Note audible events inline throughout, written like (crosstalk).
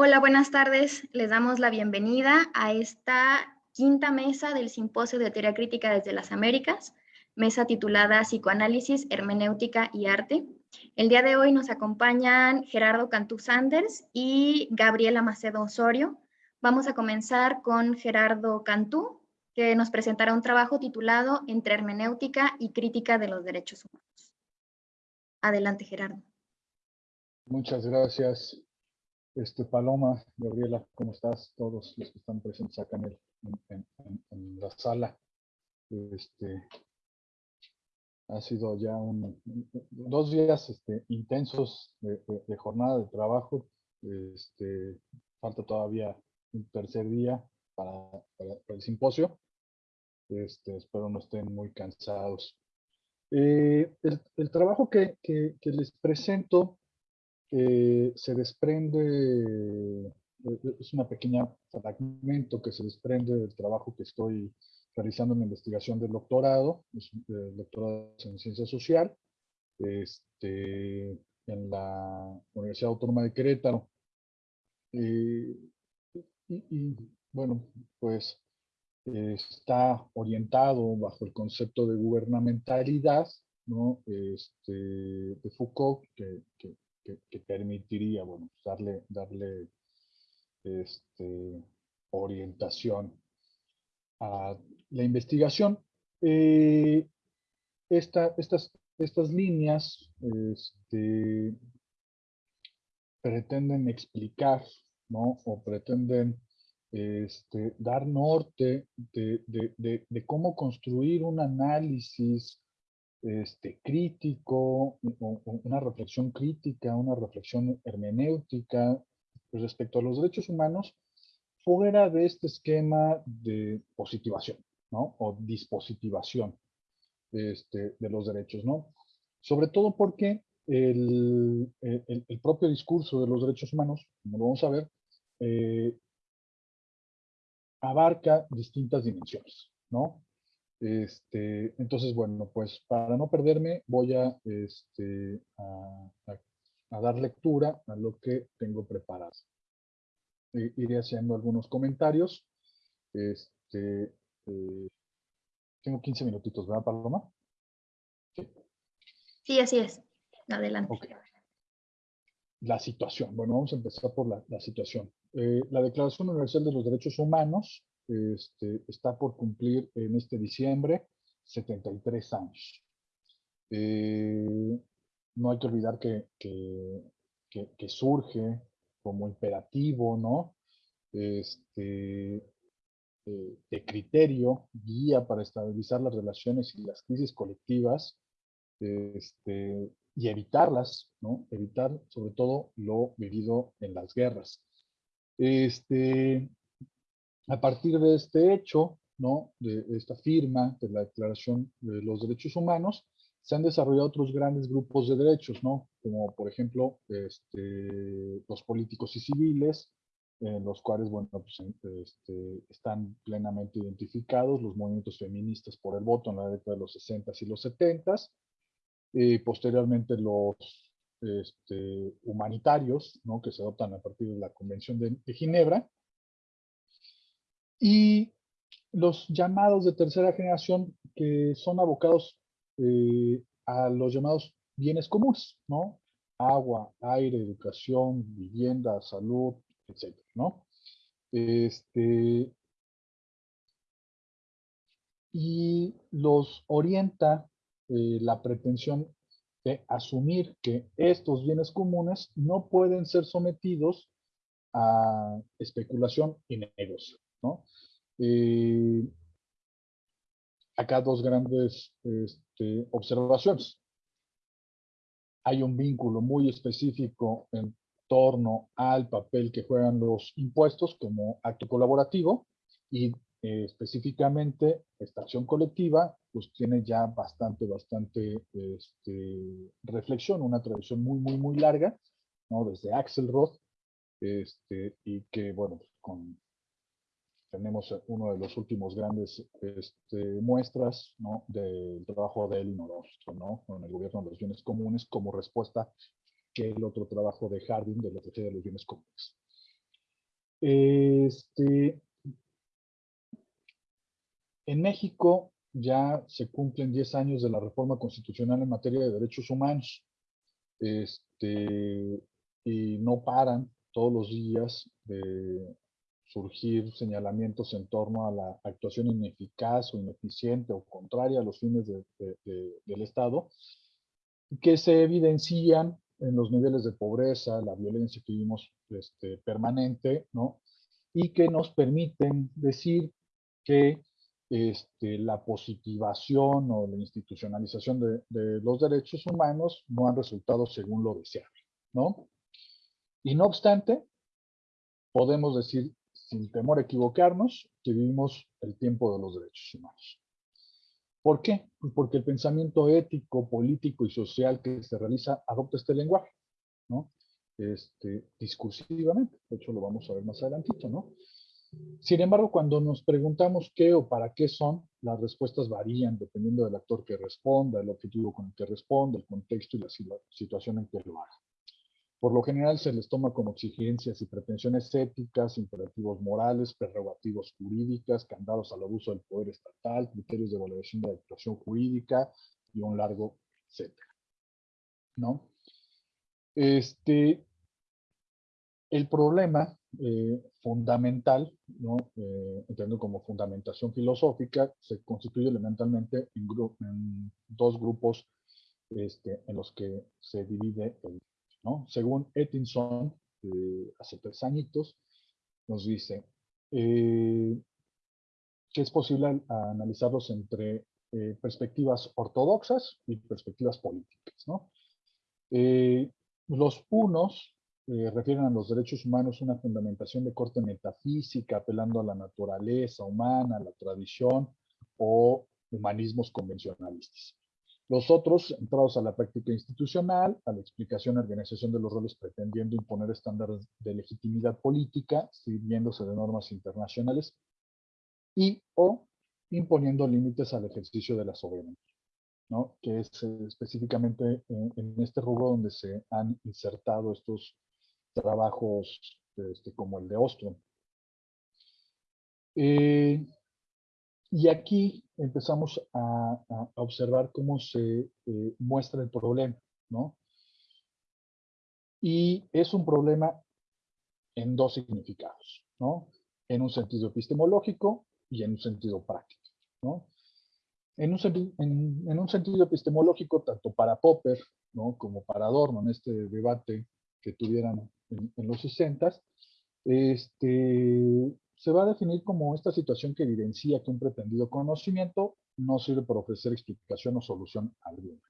Hola, buenas tardes. Les damos la bienvenida a esta quinta mesa del Simposio de Teoría Crítica desde las Américas, mesa titulada Psicoanálisis, Hermenéutica y Arte. El día de hoy nos acompañan Gerardo Cantú Sanders y Gabriela Macedo Osorio. Vamos a comenzar con Gerardo Cantú, que nos presentará un trabajo titulado Entre hermenéutica y crítica de los derechos humanos. Adelante, Gerardo. Muchas gracias. Este, Paloma, Gabriela, ¿cómo estás? Todos los que están presentes acá en, la sala. Este, ha sido ya un, dos días este, intensos de, jornada de trabajo. Este, falta todavía un tercer día para, el simposio. Este, espero no estén muy cansados. Eh, el, trabajo que, que les presento eh, se desprende, eh, es una pequeña fragmento que se desprende del trabajo que estoy realizando en la investigación del doctorado, es el doctorado en ciencia social, este, en la Universidad Autónoma de Querétaro. Eh, y, bueno, pues está orientado bajo el concepto de gubernamentalidad, ¿no? Este, de Foucault, que, que, que, permitiría, bueno, pues, darle, darle este, orientación a la investigación. Eh, estas, estas líneas este, pretenden explicar, ¿no? O pretenden este, dar norte de, de, cómo construir un análisis este, crítico, una reflexión crítica, una reflexión hermenéutica respecto a los derechos humanos fuera de este esquema de positivación. O dispositivación este, de los derechos, ¿no? Sobre todo porque el, el, propio discurso de los derechos humanos, como lo vamos a ver, eh, abarca distintas dimensiones, ¿no? Este, entonces, bueno, pues para no perderme, voy a, este, a, dar lectura a lo que tengo preparado. iré haciendo algunos comentarios. Este, eh, tengo 15 minutitos, ¿verdad, Paloma? Sí, así es. Adelante. La situación. Bueno, vamos a empezar por la, situación. Eh, la Declaración Universal de los Derechos Humanos este, está por cumplir en este diciembre 73 años. Eh, no hay que olvidar que, que, surge como imperativo, ¿no? Este, eh, de criterio, guía para estabilizar las relaciones y las crisis colectivas este, y evitarlas, ¿no? Evitar sobre todo lo vivido en las guerras. Este, a partir de este hecho, ¿no? de esta firma de la Declaración de los Derechos Humanos, se han desarrollado otros grandes grupos de derechos, ¿no? como por ejemplo este, los políticos y civiles, en los cuales bueno, pues, este, están plenamente identificados los movimientos feministas por el voto en la década de los 60 y los 70 y posteriormente los este, humanitarios, ¿no? que se adoptan a partir de la Convención de Ginebra, y los llamados de tercera generación que son abocados eh, a los llamados bienes comunes, ¿no? Agua, aire, educación, vivienda, salud, etcétera, ¿no? Este, y los orienta eh, la pretensión de asumir que estos bienes comunes no pueden ser sometidos a especulación y negocio. ¿No? Acá dos grandes este, observaciones. Hay un vínculo muy específico en torno al papel que juegan los impuestos como acto colaborativo y eh, específicamente esta acción colectiva pues tiene ya bastante, bastante este, reflexión, una tradición muy, muy, muy larga, ¿no? Desde Axelrod, este, y que, bueno, con tenemos uno de los últimos grandes este, muestras del trabajo de Elinor Ostrom, ¿no? con el gobierno de los bienes comunes como respuesta que el otro trabajo de Harding de la de los bienes comunes. Este, en México ya se cumplen 10 años de la reforma constitucional en materia de derechos humanos. Este, y no paran todos los días de surgir señalamientos en torno a la actuación ineficaz o ineficiente o contraria a los fines del Estado, que se evidencian en los niveles de pobreza, la violencia que vimos este, permanente, ¿no? Y que nos permiten decir que este, la positivación o la institucionalización de, de, los derechos humanos no han resultado según lo deseable, ¿no? Y no obstante, podemos decir sin temor a equivocarnos, que vivimos el tiempo de los derechos humanos. ¿Por qué? Porque el pensamiento ético, político y social que se realiza adopta este lenguaje, ¿no? Este, discursivamente, de hecho lo vamos a ver más adelantito, ¿no? Sin embargo, cuando nos preguntamos qué o para qué son, las respuestas varían dependiendo del actor que responda, el objetivo con el que responda, el contexto y la situación en que lo haga. Por lo general se les toma como exigencias y pretensiones éticas, imperativos morales, prerrogativas jurídicas, candados al abuso del poder estatal, criterios de evaluación de la actuación jurídica y un largo etcétera. ¿No? Este, el problema eh, fundamental, ¿no? Eh, como fundamentación filosófica, se constituye elementalmente en, en dos grupos este, en los que se divide el según Ettinson, eh, hace tres añitos, nos dice eh, que es posible analizarlos entre eh, perspectivas ortodoxas y perspectivas políticas. los unos refieren a los derechos humanos una fundamentación de corte metafísica, apelando a la naturaleza humana, a la tradición o humanismos convencionalistas. Los otros, entrados a la práctica institucional, a la explicación y organización de los roles pretendiendo imponer estándares de legitimidad política, sirviéndose de normas internacionales, y o imponiendo límites al ejercicio de la soberanía, ¿no? que es eh, específicamente en, este rubro donde se han insertado estos trabajos este, como el de Ostrom. Eh, y aquí empezamos a, observar cómo se eh, muestra el problema, ¿no? Y es un problema en dos significados, ¿no? En un sentido epistemológico y en un sentido práctico, ¿no? En un, en, un sentido epistemológico, tanto para Popper, ¿no? Como para Adorno, en este debate que tuvieran en, los 60, este, se va a definir como esta situación que evidencia que un pretendido conocimiento no sirve para ofrecer explicación o solución alguna.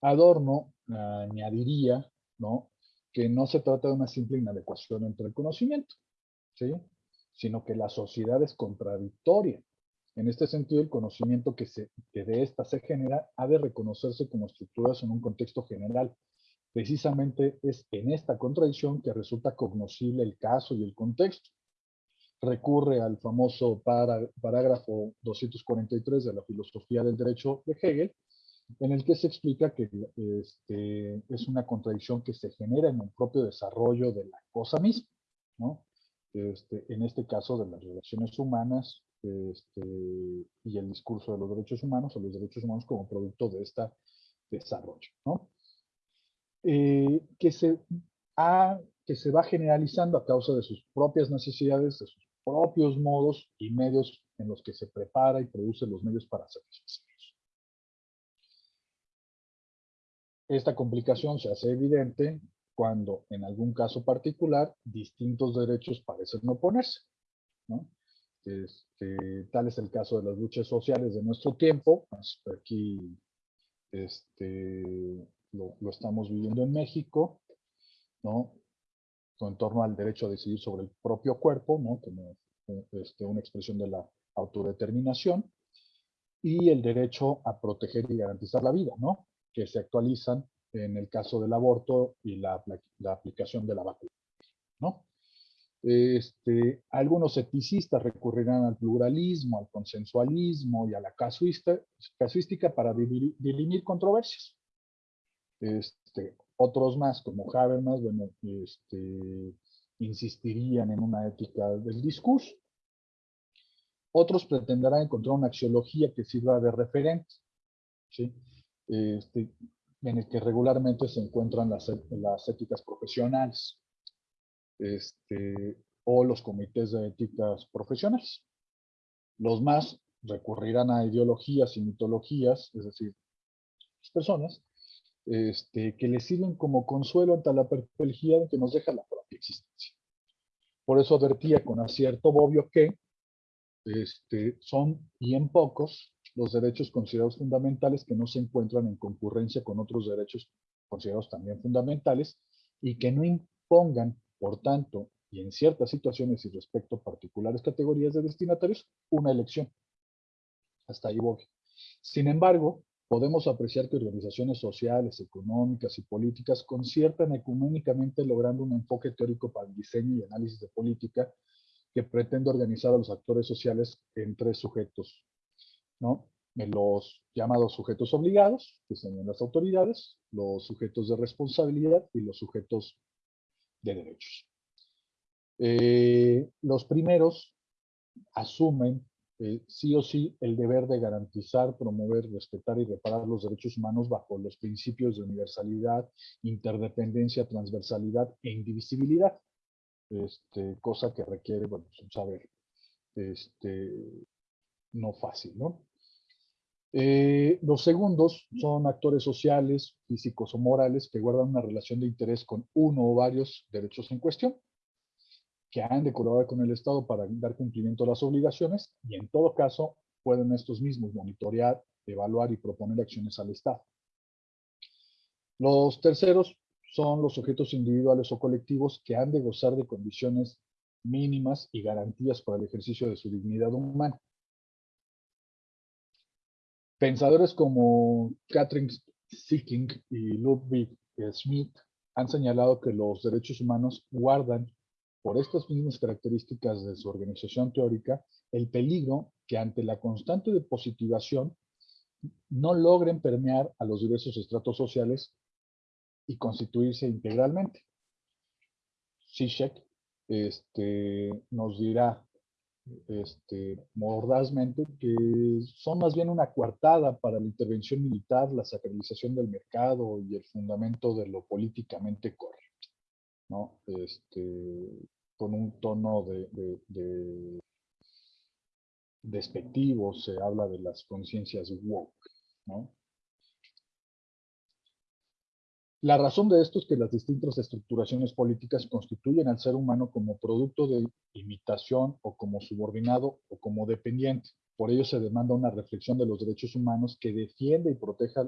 Adorno añadiría ¿no? que no se trata de una simple inadecuación entre el conocimiento, ¿sí? sino que la sociedad es contradictoria. En este sentido, el conocimiento que, se, que de ésta se genera ha de reconocerse como estructuras en un contexto general. Precisamente es en esta contradicción que resulta cognoscible el caso y el contexto recurre al famoso parágrafo 243 de la filosofía del derecho de Hegel, en el que se explica que este, es una contradicción que se genera en el propio desarrollo de la cosa misma, ¿no? Este, en este caso de las relaciones humanas este, y el discurso de los derechos humanos o los derechos humanos como producto de este desarrollo, ¿no? Eh, que, se que se va generalizando a causa de sus propias necesidades, de sus propios modos y medios en los que se prepara y produce los medios para satisfacerlos. Esta complicación se hace evidente cuando, en algún caso particular, distintos derechos parecen oponerse. Este, tal es el caso de las luchas sociales de nuestro tiempo. Pues, aquí este, lo, lo, estamos viviendo en México. ¿no? En torno al derecho a decidir sobre el propio cuerpo, ¿no? como este, una expresión de la autodeterminación, y el derecho a proteger y garantizar la vida, ¿no? que se actualizan en el caso del aborto y la, la aplicación de la vacuna. ¿no? Este, algunos etnicistas recurrirán al pluralismo, al consensualismo y a la casuística para dirimir controversias. Este, otros más, como Habermas, bueno, este, insistirían en una ética del discurso. Otros pretenderán encontrar una axiología que sirva de referente. Este, en el que regularmente se encuentran las, las éticas profesionales este, o los comités de éticas profesionales. Los más recurrirán a ideologías y mitologías, es decir, personas este, que les sirven como consuelo ante la perplejidad que nos deja la propia existencia. Por eso advertía con acierto Bobbio que este, son bien pocos los derechos considerados fundamentales que no se encuentran en concurrencia con otros derechos considerados también fundamentales y que no impongan, por tanto, y en ciertas situaciones y respecto a particulares categorías de destinatarios, una elección. Hasta ahí voy. Sin embargo, podemos apreciar que organizaciones sociales, económicas y políticas conciertan ecuménicamente logrando un enfoque teórico para el diseño y análisis de política que pretende organizar a los actores sociales en tres sujetos, ¿no? En los llamados sujetos obligados, que son las autoridades, los sujetos de responsabilidad y los sujetos de derechos. Eh, los primeros asumen eh, sí o sí el deber de garantizar, promover, respetar y reparar los derechos humanos bajo los principios de universalidad, interdependencia, transversalidad e indivisibilidad. Este, cosa que requiere, bueno, pues, un saber este, no fácil, ¿no? Eh, los segundos son actores sociales, físicos o morales que guardan una relación de interés con uno o varios derechos en cuestión, que han de colaborar con el Estado para dar cumplimiento a las obligaciones y en todo caso pueden estos mismos monitorear, evaluar y proponer acciones al Estado. Los terceros son los sujetos individuales o colectivos que han de gozar de condiciones mínimas y garantías para el ejercicio de su dignidad humana. Pensadores como Catherine Sicking y Ludwig Smith han señalado que los derechos humanos guardan, por estas mismas características de su organización teórica, el peligro que ante la constante depositivación no logren permear a los diversos estratos sociales y constituirse integralmente. Zizek este, nos dirá este, mordazmente que son más bien una coartada para la intervención militar, la sacralización del mercado y el fundamento de lo políticamente correcto, ¿no? Este, con un tono de, de despectivo se habla de las conciencias woke. La razón de esto es que las distintas estructuraciones políticas constituyen al ser humano como producto de imitación o como subordinado o como dependiente. Por ello se demanda una reflexión de los derechos humanos que defienda y proteja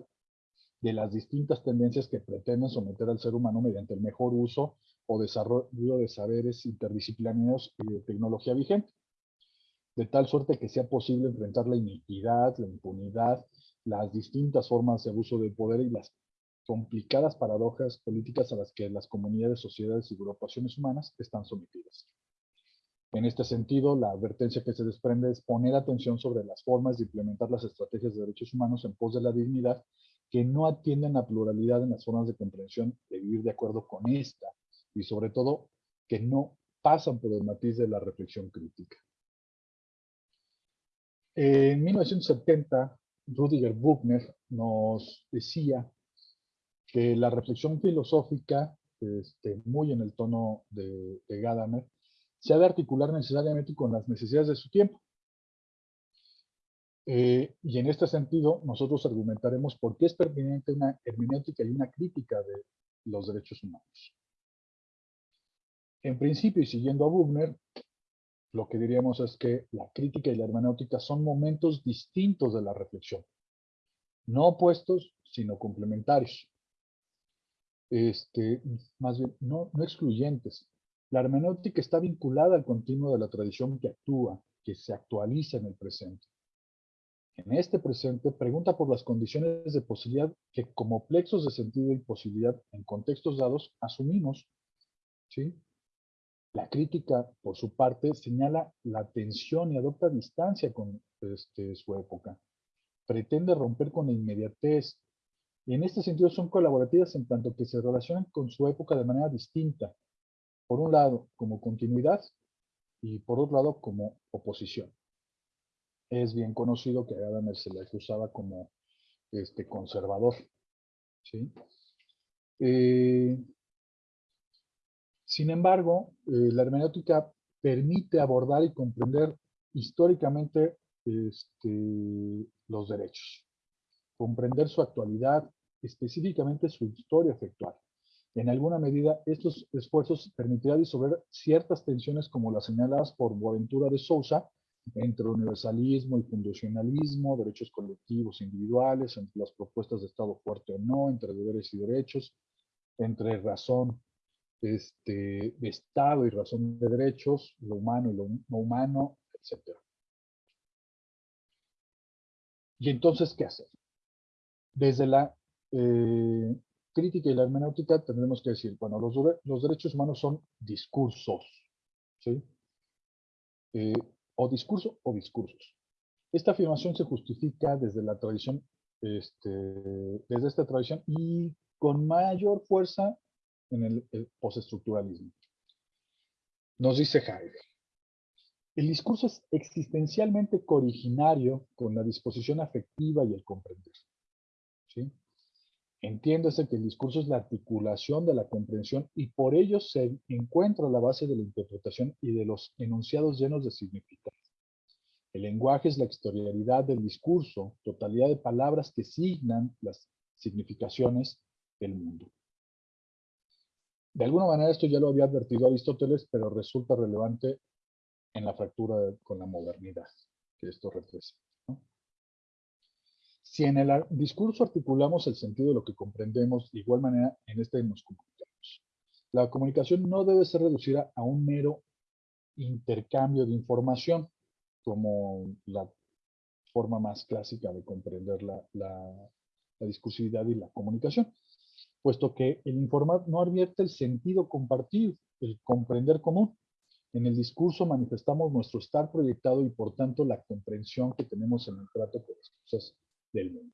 de las distintas tendencias que pretenden someter al ser humano mediante el mejor uso o desarrollo de saberes interdisciplinarios y de tecnología vigente. De tal suerte que sea posible enfrentar la iniquidad, la impunidad, las distintas formas de abuso del poder y las complicadas paradojas políticas a las que las comunidades, sociedades y agrupaciones humanas están sometidas. En este sentido, la advertencia que se desprende es poner atención sobre las formas de implementar las estrategias de derechos humanos en pos de la dignidad que no atienden a pluralidad en las formas de comprensión de vivir de acuerdo con esta y sobre todo que no pasan por el matiz de la reflexión crítica. En 1970, Rudiger Buchner nos decía que la reflexión filosófica, este, muy en el tono de, Gadamer, se ha de articular necesariamente con las necesidades de su tiempo. Eh, y en este sentido, nosotros argumentaremos por qué es pertinente una hermenéutica y una crítica de los derechos humanos. En principio, y siguiendo a Buchner, lo que diríamos es que la crítica y la hermenéutica son momentos distintos de la reflexión, no opuestos, sino complementarios este, más bien, no, no excluyentes. La hermenéutica está vinculada al continuo de la tradición que actúa, que se actualiza en el presente. En este presente, pregunta por las condiciones de posibilidad que como plexos de sentido y posibilidad en contextos dados asumimos. ¿sí? La crítica, por su parte, señala la tensión y adopta distancia con este, su época. Pretende romper con la inmediatez, y en este sentido son colaborativas en tanto que se relacionan con su época de manera distinta. Por un lado, como continuidad y por otro lado, como oposición. Es bien conocido que Gadamer se le acusaba como este, conservador. ¿sí? Eh, sin embargo, eh, la hermenéutica permite abordar y comprender históricamente este, los derechos, comprender su actualidad, específicamente su historia efectual. En alguna medida, estos esfuerzos permitirán disolver ciertas tensiones como las señaladas por Boaventura de Sousa entre universalismo y fundacionalismo, derechos colectivos e individuales, entre las propuestas de Estado fuerte o no, entre deberes y derechos, entre razón este, de Estado y razón de derechos, lo humano y lo no humano, etc. Y entonces, ¿qué hacer? Desde la eh, crítica y la hermenéutica tendremos que decir, bueno, los, derechos humanos son discursos, ¿sí? Eh, o discurso o discursos. Esta afirmación se justifica desde la tradición, este, desde esta tradición y con mayor fuerza en el, postestructuralismo. Nos dice Heidegger, el discurso es existencialmente cooriginario con la disposición afectiva y el comprender. ¿sí? Entiéndase que el discurso es la articulación de la comprensión y por ello se encuentra la base de la interpretación y de los enunciados llenos de significado. El lenguaje es la exterialidad del discurso, totalidad de palabras que signan las significaciones del mundo. De alguna manera esto ya lo había advertido Aristóteles, pero resulta relevante en la fractura con la modernidad que esto representa. Si en el discurso articulamos el sentido de lo que comprendemos, de igual manera en este nos comunicamos. La comunicación no debe ser reducida a un mero intercambio de información, como la forma más clásica de comprender la, la discursividad y la comunicación puesto que el informar no advierte el sentido compartido, el comprender común. En el discurso manifestamos nuestro estar proyectado y por tanto la comprensión que tenemos en el trato con las cosas del mundo.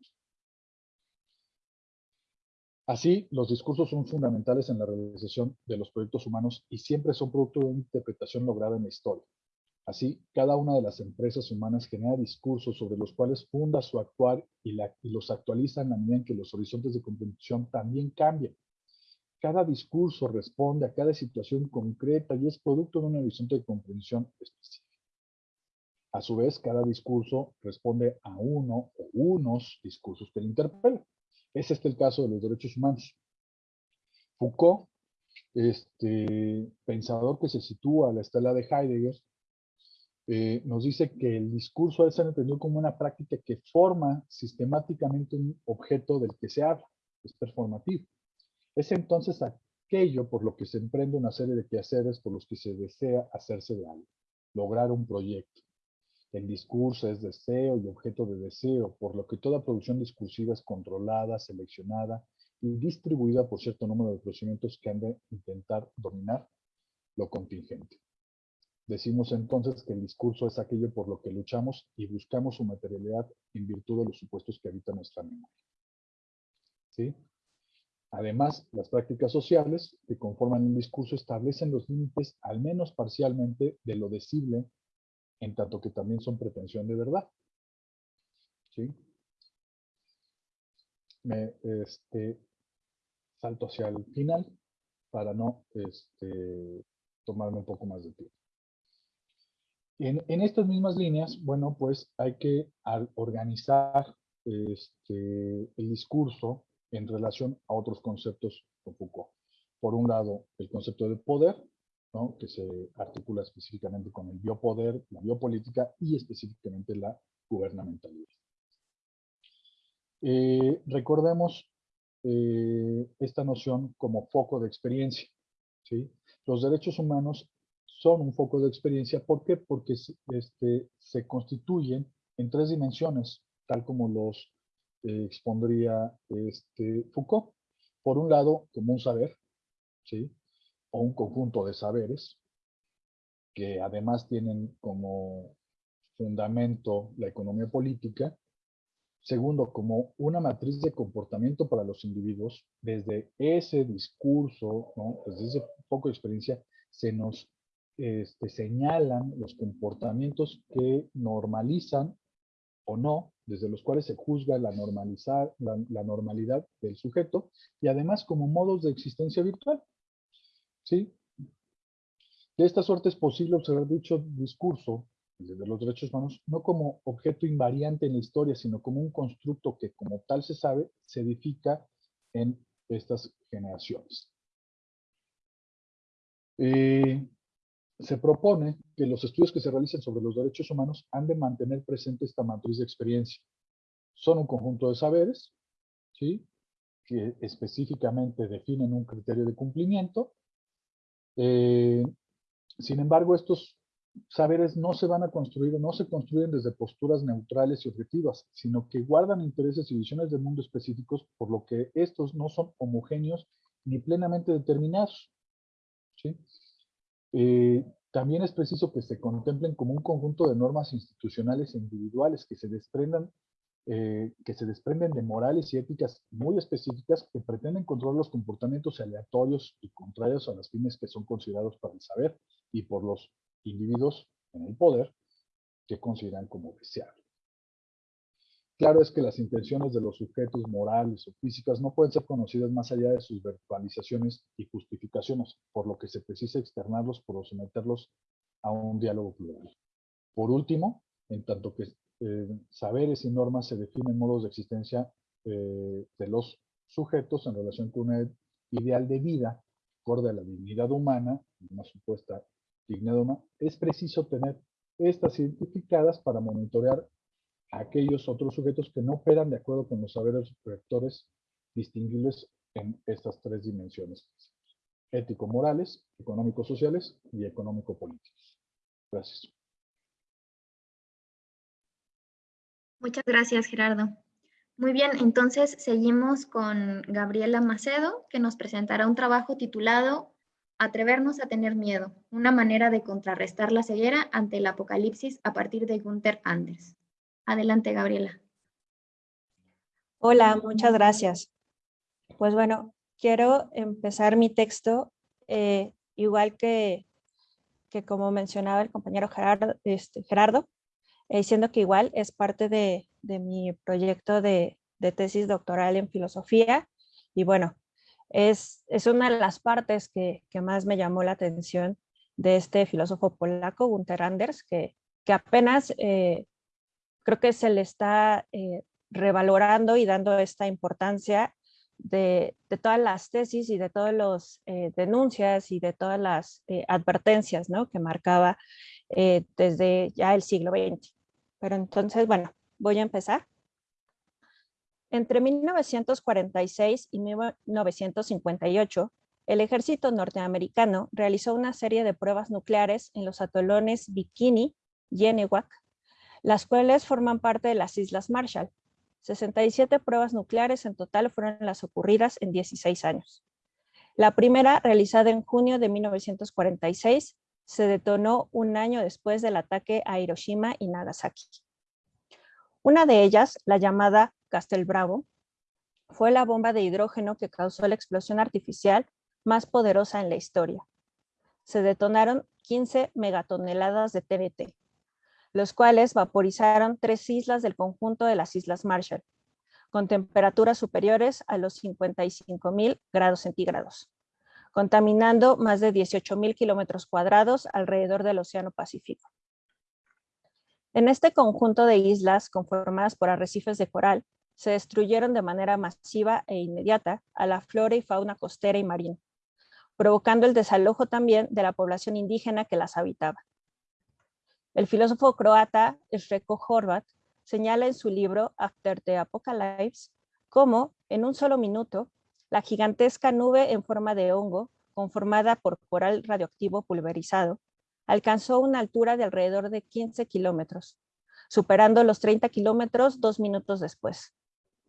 Así, los discursos son fundamentales en la realización de los proyectos humanos y siempre son producto de una interpretación lograda en la historia. Así, cada una de las empresas humanas genera discursos sobre los cuales funda su actuar y, los actualiza en la medida en que los horizontes de comprensión también cambian. Cada discurso responde a cada situación concreta y es producto de un horizonte de comprensión específico. A su vez, cada discurso responde a uno o unos discursos que le interpelan. Es este el caso de los derechos humanos. Foucault, este pensador que se sitúa a la estela de Heidegger, eh, nos dice que el discurso ser entendido como una práctica que forma sistemáticamente un objeto del que se habla, es performativo. Es entonces aquello por lo que se emprende una serie de quehaceres por los que se desea hacerse de algo, lograr un proyecto. El discurso es deseo y objeto de deseo, por lo que toda producción discursiva es controlada, seleccionada y distribuida por cierto número de procedimientos que han de intentar dominar lo contingente. Decimos entonces que el discurso es aquello por lo que luchamos y buscamos su materialidad en virtud de los supuestos que habitan nuestra memoria. ¿Sí? Además, las prácticas sociales que conforman el discurso establecen los límites, al menos parcialmente, de lo decible, en tanto que también son pretensión de verdad. ¿Sí? Me este, salto hacia el final para no este, tomarme un poco más de tiempo. En, estas mismas líneas, bueno, pues hay que organizar este, el discurso en relación a otros conceptos de Foucault. Por un lado, el concepto de poder, que se articula específicamente con el biopoder, la biopolítica y específicamente la gubernamentalidad. Eh, recordemos eh, esta noción como foco de experiencia. Los derechos humanos son un foco de experiencia. ¿Por qué? Porque este, se constituyen en tres dimensiones, tal como los eh, expondría este, Foucault. Por un lado, como un saber, ¿sí? O un conjunto de saberes, que además tienen como fundamento la economía política. Segundo, como una matriz de comportamiento para los individuos, desde ese discurso, desde ese foco de experiencia, se nos este, señalan los comportamientos que normalizan o no, desde los cuales se juzga la, normalidad del sujeto, y además como modos de existencia virtual. ¿Sí? De esta suerte es posible observar dicho discurso de los derechos humanos no como objeto invariante en la historia, sino como un constructo que como tal se sabe, se edifica en estas generaciones. Eh, se propone que los estudios que se realicen sobre los derechos humanos han de mantener presente esta matriz de experiencia. Son un conjunto de saberes, ¿sí? que específicamente definen un criterio de cumplimiento. Eh, sin embargo, estos saberes no se van a construir, no se construyen desde posturas neutrales y objetivas, sino que guardan intereses y visiones del mundo específicos, por lo que estos no son homogéneos ni plenamente determinados. ¿sí? Eh, también es preciso que se contemplen como un conjunto de normas institucionales e individuales que se desprendan eh, que se desprenden de morales y éticas muy específicas que pretenden controlar los comportamientos aleatorios y contrarios a las fines que son considerados para el saber y por los individuos en el poder que consideran como deseable. Claro es que las intenciones de los sujetos morales o físicas no pueden ser conocidas más allá de sus verbalizaciones y justificaciones, por lo que se precisa externarlos por someterlos a un diálogo plural. Por último, en tanto que eh, saberes y normas se definen modos de existencia eh, de los sujetos en relación con un ideal de vida acorde a la dignidad humana, una supuesta dignidad humana, es preciso tener estas identificadas para monitorear aquellos otros sujetos que no operan de acuerdo con los saberes rectores distinguibles en estas tres dimensiones. Ético-morales, económico-sociales y económico-políticos. Gracias. Muchas gracias, Gerardo. Muy bien, entonces seguimos con Gabriela Macedo, que nos presentará un trabajo titulado Atrevernos a tener miedo, una manera de contrarrestar la ceguera ante el apocalipsis a partir de Gunther Anders. Adelante, Gabriela. Hola, muchas gracias. Pues bueno, quiero empezar mi texto eh, igual que, que como mencionaba el compañero Gerardo, este, Gerardo eh, diciendo que igual es parte de, de mi proyecto de, de, tesis doctoral en filosofía y bueno, es, es una de las partes que, que, más me llamó la atención de este filósofo polaco, Gunther Anders, que, que apenas eh, creo que se le está eh, revalorando y dando esta importancia de, todas las tesis y de todas las eh, denuncias y de todas las advertencias ¿no? que marcaba desde ya el siglo XX. Pero entonces, bueno, voy a empezar. Entre 1946 y 1958, el ejército norteamericano realizó una serie de pruebas nucleares en los atolones Bikini, Yenewak, las cuales forman parte de las Islas Marshall. 67 pruebas nucleares en total fueron las ocurridas en 16 años. La primera, realizada en junio de 1946, se detonó un año después del ataque a Hiroshima y Nagasaki. Una de ellas, la llamada Castel Bravo, fue la bomba de hidrógeno que causó la explosión artificial más poderosa en la historia. Se detonaron 15 megatoneladas de TBT, los cuales vaporizaron tres islas del conjunto de las Islas Marshall, con temperaturas superiores a los 55.000 grados centígrados, contaminando más de 18.000 kilómetros cuadrados alrededor del Océano Pacífico. En este conjunto de islas conformadas por arrecifes de coral, se destruyeron de manera masiva e inmediata a la flora y fauna costera y marina, provocando el desalojo también de la población indígena que las habitaba. El filósofo croata Sreko Horvat señala en su libro After the Apocalypse cómo, en un solo minuto, la gigantesca nube en forma de hongo, conformada por coral radioactivo pulverizado, alcanzó una altura de alrededor de 15 kilómetros, superando los 30 kilómetros dos minutos después.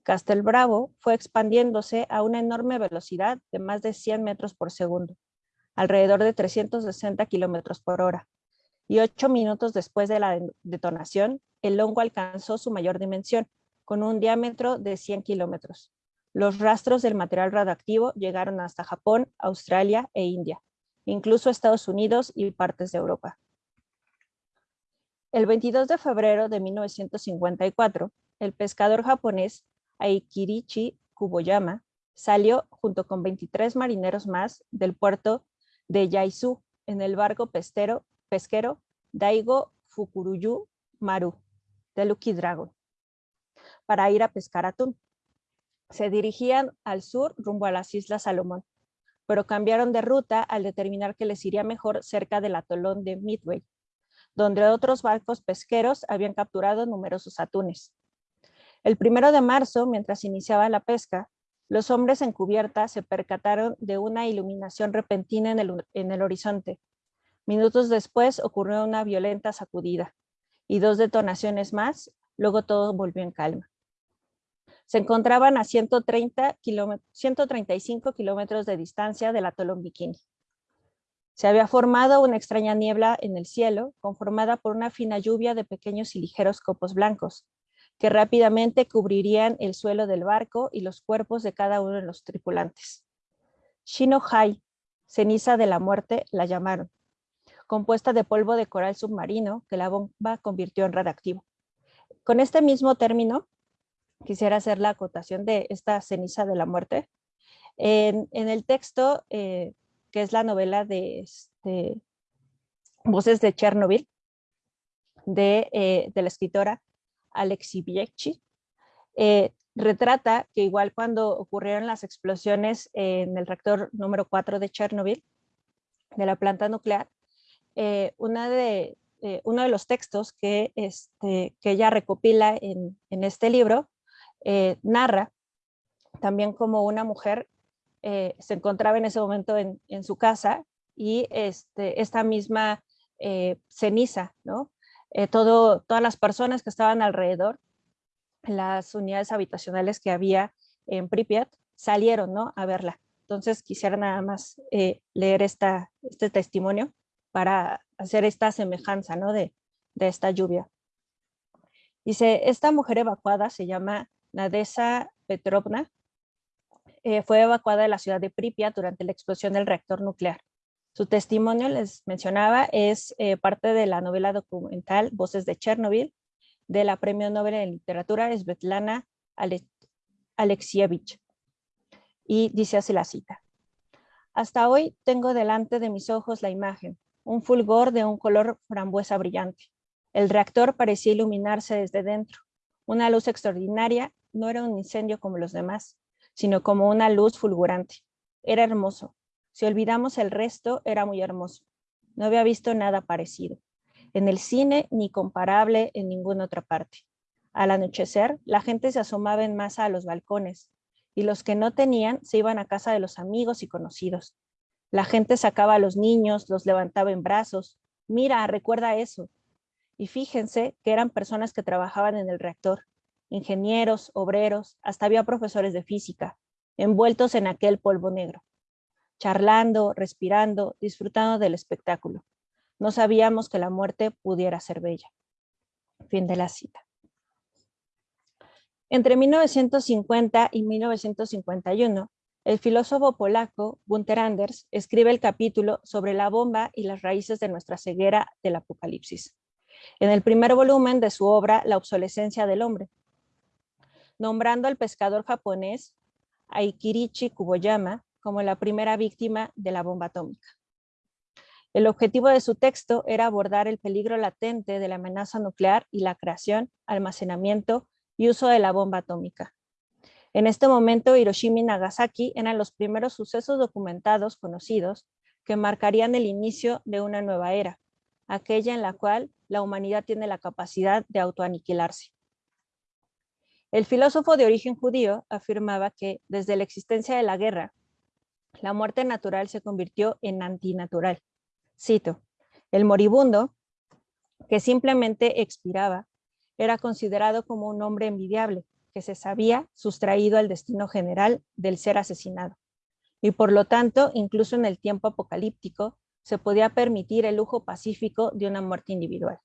Castel Bravo fue expandiéndose a una enorme velocidad de más de 100 metros por segundo, alrededor de 360 kilómetros por hora, y ocho minutos después de la detonación, el hongo alcanzó su mayor dimensión, con un diámetro de 100 kilómetros. Los rastros del material radioactivo llegaron hasta Japón, Australia e India, incluso Estados Unidos y partes de Europa. El 22 de febrero de 1954, el pescador japonés Aikirichi Kuboyama salió junto con 23 marineros más del puerto de Yaizu en el barco pesquero Daigo Fukuruyu Maru de Lucky Dragon para ir a pescar atún. Se dirigían al sur rumbo a las Islas Salomón, pero cambiaron de ruta al determinar que les iría mejor cerca del atolón de Midway, donde otros barcos pesqueros habían capturado numerosos atunes. El primero de marzo, mientras iniciaba la pesca, los hombres en cubierta se percataron de una iluminación repentina en el, horizonte. Minutos después ocurrió una violenta sacudida y dos detonaciones más, luego todo volvió en calma. Se encontraban a 130 135 kilómetros de distancia del atolón Bikini. Se había formado una extraña niebla en el cielo, conformada por una fina lluvia de pequeños y ligeros copos blancos, que rápidamente cubrirían el suelo del barco y los cuerpos de cada uno de los tripulantes. Shino-hai, ceniza de la muerte, la llamaron, compuesta de polvo de coral submarino que la bomba convirtió en radioactivo. Con este mismo término, quisiera hacer la acotación de esta ceniza de la muerte. En, el texto, eh, que es la novela de este, Voces de Chernobyl, de, eh, de la escritora Alexi Biekci, eh, retrata que igual cuando ocurrieron las explosiones en el reactor número 4 de Chernobyl, de la planta nuclear, una de, uno de los textos que, este, que ella recopila en, en este libro eh, narra también como una mujer eh, se encontraba en ese momento en, su casa y este, esta misma eh, ceniza, ¿no? todas las personas que estaban alrededor, las unidades habitacionales que había en Pripyat, salieron ¿no? a verla. Entonces quisiera nada más leer esta, este testimonio para hacer esta semejanza ¿no? de, de esta lluvia. Dice, esta mujer evacuada se llama Nadesa Petrovna eh, fue evacuada de la ciudad de Pripyat durante la explosión del reactor nuclear. Su testimonio, les mencionaba, es eh, parte de la novela documental Voces de Chernobyl, de la Premio Nobel en Literatura Svetlana Alexievich. Y dice así la cita. Hasta hoy tengo delante de mis ojos la imagen, un fulgor de un color frambuesa brillante. El reactor parecía iluminarse desde dentro. Una luz extraordinaria no era un incendio como los demás, sino como una luz fulgurante. Era hermoso. Si olvidamos el resto, era muy hermoso. No había visto nada parecido. En el cine, ni comparable en ninguna otra parte. Al anochecer, la gente se asomaba en masa a los balcones, y los que no tenían se iban a casa de los amigos y conocidos. La gente sacaba a los niños, los levantaba en brazos. Mira, recuerda eso. Y fíjense que eran personas que trabajaban en el reactor ingenieros, obreros, hasta había profesores de física, envueltos en aquel polvo negro, charlando, respirando, disfrutando del espectáculo. No sabíamos que la muerte pudiera ser bella. Fin de la cita. Entre 1950 y 1951, el filósofo polaco Gunther Anders escribe el capítulo sobre la bomba y las raíces de nuestra ceguera del apocalipsis. En el primer volumen de su obra La obsolescencia del hombre, nombrando al pescador japonés Aikirichi Kuboyama como la primera víctima de la bomba atómica. El objetivo de su texto era abordar el peligro latente de la amenaza nuclear y la creación, almacenamiento y uso de la bomba atómica. En este momento, Hiroshima y Nagasaki eran los primeros sucesos documentados conocidos que marcarían el inicio de una nueva era, aquella en la cual la humanidad tiene la capacidad de autoaniquilarse. El filósofo de origen judío afirmaba que desde la existencia de la guerra, la muerte natural se convirtió en antinatural. Cito, el moribundo, que simplemente expiraba, era considerado como un hombre envidiable, que se sabía sustraído al destino general del ser asesinado. Y por lo tanto, incluso en el tiempo apocalíptico, se podía permitir el lujo pacífico de una muerte individual.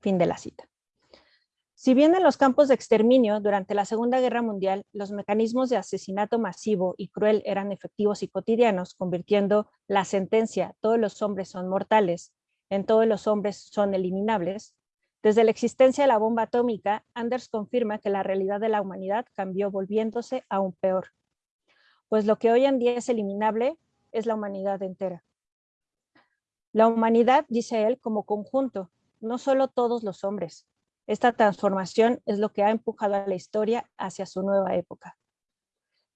Fin de la cita. Si bien en los campos de exterminio durante la Segunda Guerra Mundial los mecanismos de asesinato masivo y cruel eran efectivos y cotidianos, convirtiendo la sentencia todos los hombres son mortales en todos los hombres son eliminables, desde la existencia de la bomba atómica, Anders confirma que la realidad de la humanidad cambió volviéndose aún peor, pues lo que hoy en día es eliminable es la humanidad entera. La humanidad, dice él, como conjunto, no solo todos los hombres, esta transformación es lo que ha empujado a la historia hacia su nueva época.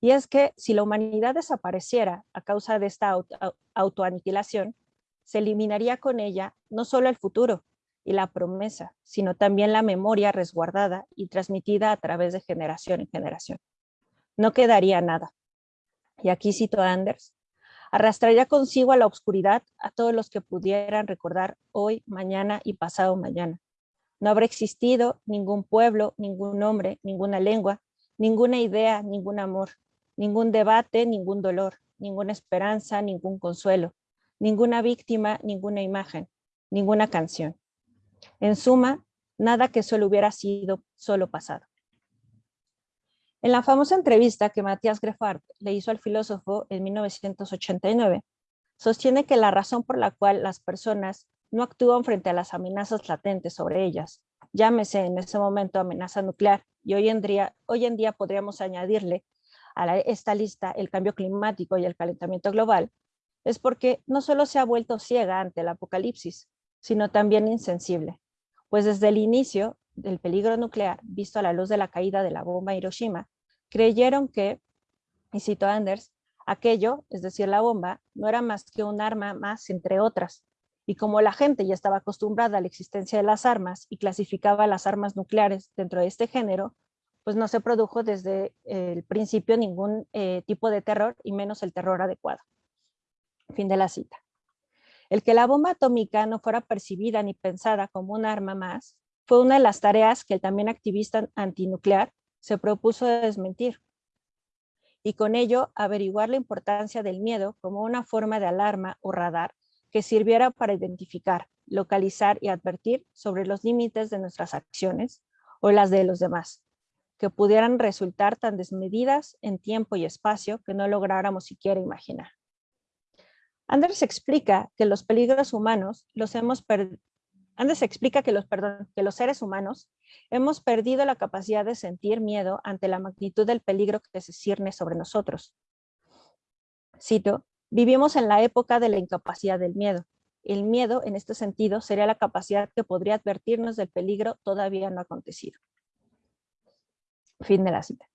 Y es que si la humanidad desapareciera a causa de esta autoaniquilación, se eliminaría con ella no solo el futuro y la promesa, sino también la memoria resguardada y transmitida a través de generación en generación. No quedaría nada. Y aquí cito a Anders, arrastraría consigo a la oscuridad a todos los que pudieran recordar hoy, mañana y pasado mañana, no habrá existido ningún pueblo, ningún hombre, ninguna lengua, ninguna idea, ningún amor, ningún debate, ningún dolor, ninguna esperanza, ningún consuelo, ninguna víctima, ninguna imagen, ninguna canción. En suma, nada que solo hubiera sido solo pasado. En la famosa entrevista que Matías Greffard le hizo al filósofo en 1989, sostiene que la razón por la cual las personas no actúan frente a las amenazas latentes sobre ellas. Llámese en ese momento amenaza nuclear y hoy en día, hoy en día podríamos añadirle a esta lista el cambio climático y el calentamiento global, es porque no solo se ha vuelto ciega ante el apocalipsis, sino también insensible, pues desde el inicio del peligro nuclear, visto a la luz de la caída de la bomba Hiroshima, creyeron que, y cito Anders, aquello, es decir, la bomba, no era más que un arma más entre otras, y como la gente ya estaba acostumbrada a la existencia de las armas y clasificaba las armas nucleares dentro de este género, pues no se produjo desde el principio ningún eh, tipo de terror y menos el terror adecuado. Fin de la cita. El que la bomba atómica no fuera percibida ni pensada como un arma más fue una de las tareas que el también activista antinuclear se propuso desmentir y con ello averiguar la importancia del miedo como una forma de alarma o radar que sirviera para identificar, localizar y advertir sobre los límites de nuestras acciones o las de los demás, que pudieran resultar tan desmedidas en tiempo y espacio que no lográramos siquiera imaginar. Anders explica que los peligros humanos los hemos Anders explica que los, perdón, que los seres humanos hemos perdido la capacidad de sentir miedo ante la magnitud del peligro que se cierne sobre nosotros. Cito, Vivimos en la época de la incapacidad del miedo. El miedo, en este sentido, sería la capacidad que podría advertirnos del peligro todavía no acontecido. Fin de la cita.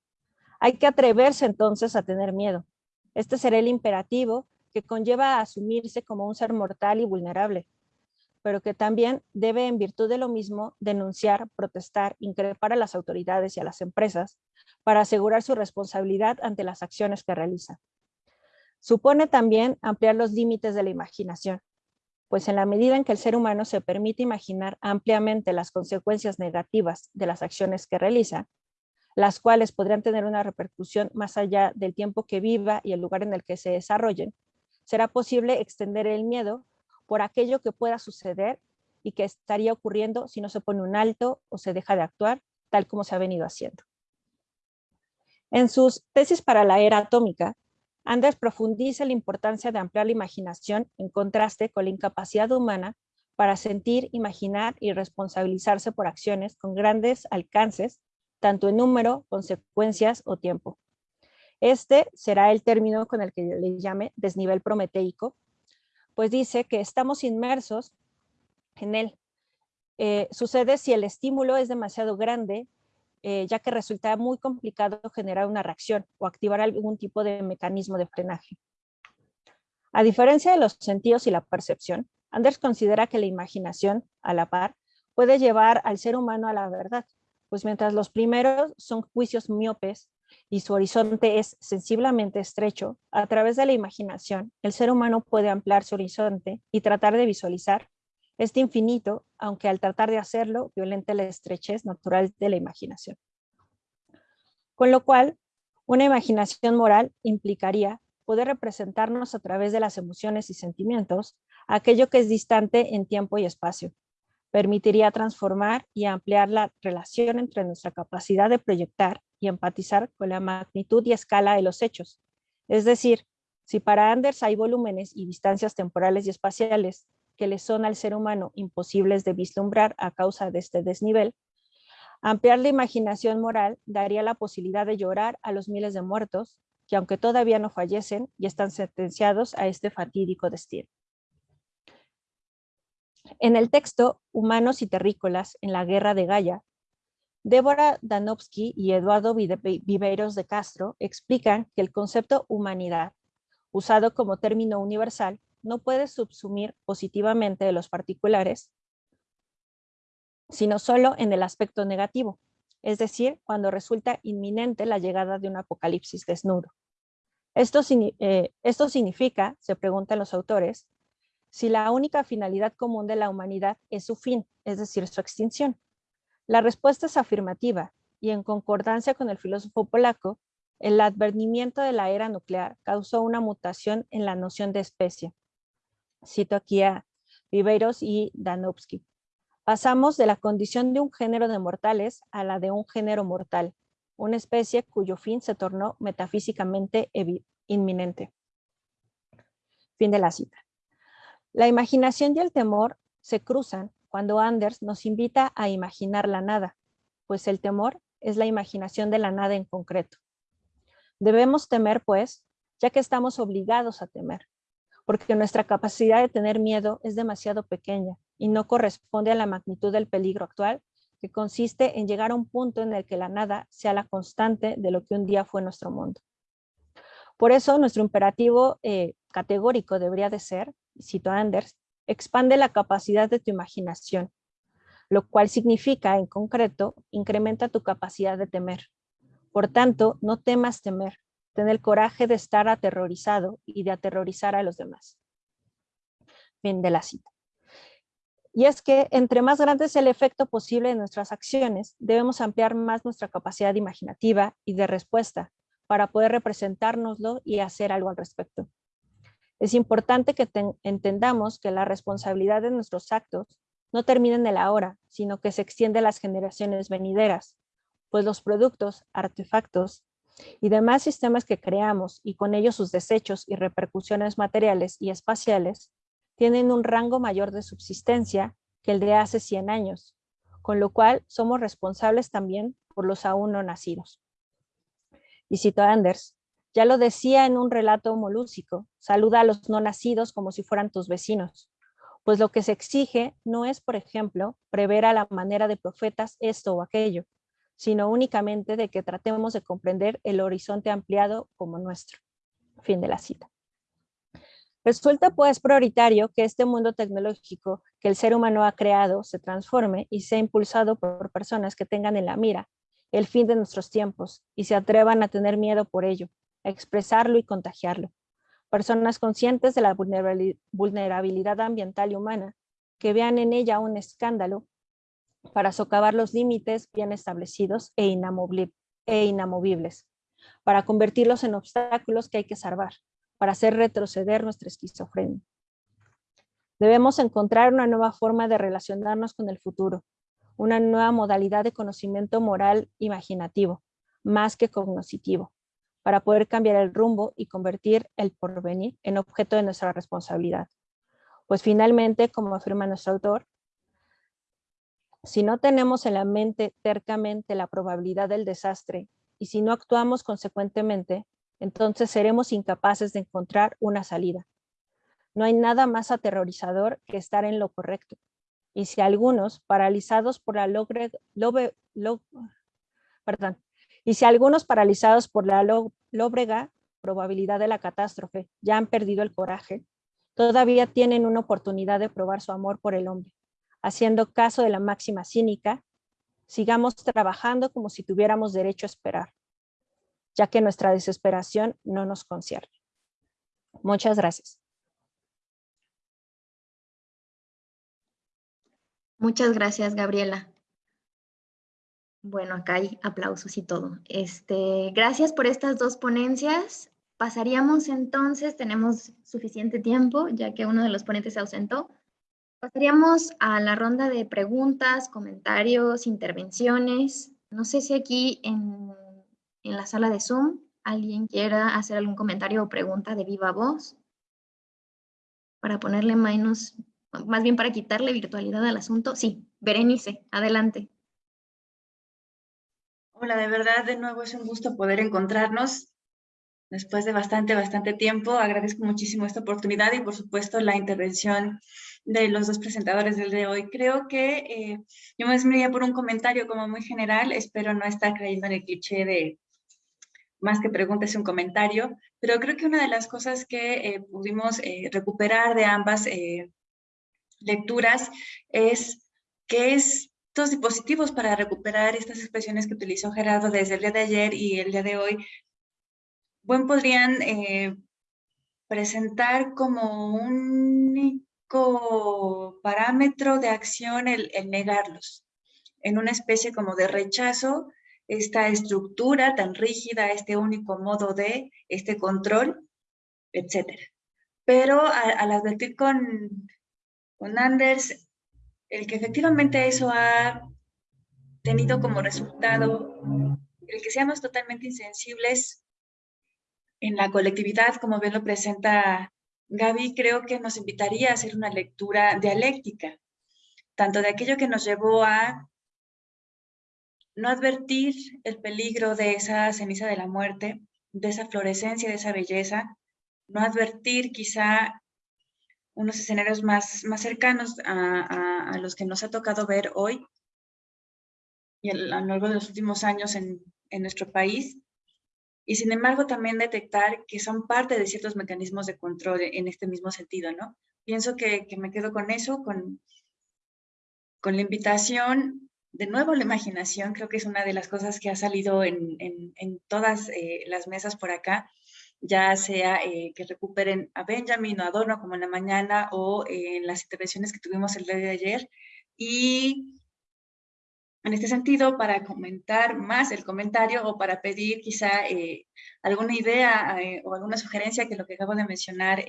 Hay que atreverse entonces a tener miedo. Este será el imperativo que conlleva a asumirse como un ser mortal y vulnerable, pero que también debe, en virtud de lo mismo, denunciar, protestar, increpar a las autoridades y a las empresas para asegurar su responsabilidad ante las acciones que realizan. Supone también ampliar los límites de la imaginación, pues en la medida en que el ser humano se permite imaginar ampliamente las consecuencias negativas de las acciones que realiza, las cuales podrían tener una repercusión más allá del tiempo que viva y el lugar en el que se desarrollen, será posible extender el miedo por aquello que pueda suceder y que estaría ocurriendo si no se pone un alto o se deja de actuar tal como se ha venido haciendo. En sus tesis para la era atómica, Anders profundiza la importancia de ampliar la imaginación en contraste con la incapacidad humana para sentir, imaginar y responsabilizarse por acciones con grandes alcances, tanto en número, consecuencias o tiempo. Este será el término con el que yo le llame desnivel prometeico, pues dice que estamos inmersos en él. Eh, sucede si el estímulo es demasiado grande eh, ya que resulta muy complicado generar una reacción o activar algún tipo de mecanismo de frenaje. A diferencia de los sentidos y la percepción, Anders considera que la imaginación, a la par, puede llevar al ser humano a la verdad, pues mientras los primeros son juicios miopes y su horizonte es sensiblemente estrecho, a través de la imaginación, el ser humano puede ampliar su horizonte y tratar de visualizar este infinito, aunque al tratar de hacerlo, violente la estrechez natural de la imaginación. Con lo cual, una imaginación moral implicaría poder representarnos a través de las emociones y sentimientos aquello que es distante en tiempo y espacio, permitiría transformar y ampliar la relación entre nuestra capacidad de proyectar y empatizar con la magnitud y escala de los hechos. Es decir, si para Anders hay volúmenes y distancias temporales y espaciales que le son al ser humano imposibles de vislumbrar a causa de este desnivel, ampliar la imaginación moral daría la posibilidad de llorar a los miles de muertos que aunque todavía no fallecen y están sentenciados a este fatídico destino. En el texto Humanos y Terrícolas en la Guerra de Gaia, Débora Danowski y Eduardo Viveiros de Castro explican que el concepto humanidad, usado como término universal, no puede subsumir positivamente de los particulares, sino solo en el aspecto negativo, es decir, cuando resulta inminente la llegada de un apocalipsis desnudo. Esto, eh, esto significa, se preguntan los autores, si la única finalidad común de la humanidad es su fin, es decir, su extinción. La respuesta es afirmativa y en concordancia con el filósofo polaco, el advenimiento de la era nuclear causó una mutación en la noción de especie. Cito aquí a Viveiros y Danowski. Pasamos de la condición de un género de mortales a la de un género mortal, una especie cuyo fin se tornó metafísicamente inminente. Fin de la cita. La imaginación y el temor se cruzan cuando Anders nos invita a imaginar la nada, pues el temor es la imaginación de la nada en concreto. Debemos temer, pues, ya que estamos obligados a temer, porque nuestra capacidad de tener miedo es demasiado pequeña y no corresponde a la magnitud del peligro actual, que consiste en llegar a un punto en el que la nada sea la constante de lo que un día fue nuestro mundo. Por eso nuestro imperativo eh, categórico debería de ser cito a Anders, expande la capacidad de tu imaginación, lo cual significa, en concreto, incrementa tu capacidad de temer. Por tanto, no temas temer, ten el coraje de estar aterrorizado y de aterrorizar a los demás. Fin de la cita. Y es que entre más grande es el efecto posible de nuestras acciones, debemos ampliar más nuestra capacidad imaginativa y de respuesta para poder representárnoslo y hacer algo al respecto. Es importante que entendamos que la responsabilidad de nuestros actos no termina en el ahora, sino que se extiende a las generaciones venideras, pues los productos, artefactos y demás sistemas que creamos y con ellos sus desechos y repercusiones materiales y espaciales tienen un rango mayor de subsistencia que el de hace 100 años, con lo cual somos responsables también por los aún no nacidos. Y cito a Anders, ya lo decía en un relato molúsico, saluda a los no nacidos como si fueran tus vecinos, pues lo que se exige no es, por ejemplo, prever a la manera de profetas esto o aquello, sino únicamente de que tratemos de comprender el horizonte ampliado como nuestro. Fin de la cita. Resulta pues prioritario que este mundo tecnológico que el ser humano ha creado se transforme y sea impulsado por personas que tengan en la mira el fin de nuestros tiempos y se atrevan a tener miedo por ello, expresarlo y contagiarlo. Personas conscientes de la vulnerabilidad ambiental y humana, que vean en ella un escándalo para socavar los límites bien establecidos e, e inamovibles, para convertirlos en obstáculos que hay que salvar, para hacer retroceder nuestra esquizofrenia. Debemos encontrar una nueva forma de relacionarnos con el futuro, una nueva modalidad de conocimiento moral imaginativo, más que cognoscitivo, para poder cambiar el rumbo y convertir el porvenir en objeto de nuestra responsabilidad. Pues finalmente, como afirma nuestro autor, si no tenemos en la mente tercamente la probabilidad del desastre y si no actuamos consecuentemente, entonces seremos incapaces de encontrar una salida. No hay nada más aterrorizador que estar en lo correcto. Y si algunos, paralizados por la logre, perdón, y si algunos paralizados por la lóbrega probabilidad de la catástrofe ya han perdido el coraje, todavía tienen una oportunidad de probar su amor por el hombre. Haciendo caso de la máxima cínica, sigamos trabajando como si tuviéramos derecho a esperar, ya que nuestra desesperación no nos concierne. Muchas gracias. Muchas gracias, Gabriela. Bueno, acá hay aplausos y todo. Este, gracias por estas dos ponencias. Pasaríamos entonces, tenemos suficiente tiempo, ya que uno de los ponentes se ausentó, Pasaríamos a la ronda de preguntas, comentarios, intervenciones. No sé si aquí en, en la sala de Zoom alguien quiera hacer algún comentario o pregunta de viva voz para ponerle menos, más bien para quitarle virtualidad al asunto. Sí, Berenice, adelante. Hola, de verdad, de nuevo es un gusto poder encontrarnos después de bastante, bastante tiempo. Agradezco muchísimo esta oportunidad y, por supuesto, la intervención de los dos presentadores del de hoy. Creo que eh, yo me desmiraría por un comentario como muy general. Espero no estar creyendo en el cliché de más que preguntas, un comentario, pero creo que una de las cosas que eh, pudimos eh, recuperar de ambas lecturas es que es estos dispositivos para recuperar estas expresiones que utilizó Gerardo desde el día de ayer y el día de hoy, bueno, podrían presentar como un único parámetro de acción el, negarlos, en una especie como de rechazo, esta estructura tan rígida, este único modo de, este control, etc. Pero al advertir con, con Anders el que efectivamente eso ha tenido como resultado el que seamos totalmente insensibles en la colectividad, como bien lo presenta Gaby, creo que nos invitaría a hacer una lectura dialéctica, tanto de aquello que nos llevó a no advertir el peligro de esa ceniza de la muerte, de esa florescencia, de esa belleza, no advertir quizá unos escenarios más, más cercanos a, los que nos ha tocado ver hoy y a lo largo de los últimos años en, nuestro país, y sin embargo también detectar que son parte de ciertos mecanismos de control en este mismo sentido, ¿no? Pienso que, me quedo con eso, con, con la invitación, de nuevo la imaginación, creo que es una de las cosas que ha salido en, todas eh, las mesas por acá, ya sea eh, que recuperen a Benjamin o Adorno como en la mañana o eh, en las intervenciones que tuvimos el día de ayer. Y en este sentido, para comentar más el comentario o para pedir quizá eh, alguna idea o alguna sugerencia que lo que acabo de mencionar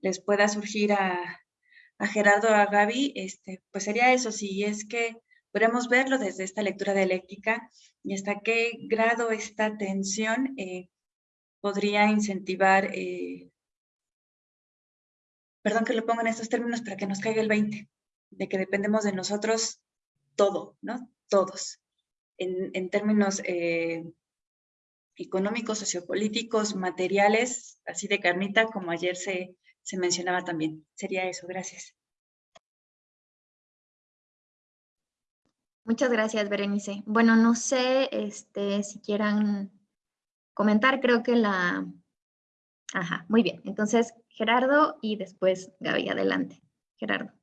les pueda surgir a, a Gerardo o a Gaby, este, pues sería eso, si es que podemos verlo desde esta lectura dialéctica y hasta qué grado esta tensión podría incentivar, eh, perdón que lo ponga en estos términos para que nos caiga el 20, de que dependemos de nosotros todo, ¿no? Todos, en, términos eh, económicos, sociopolíticos, materiales, así de carnita, como ayer se, se mencionaba también. Sería eso, gracias. Muchas gracias, Berenice. Bueno, no sé este, si quieran comentar, creo que la... Ajá, muy bien. Entonces, Gerardo y después Gaby, adelante. Gerardo.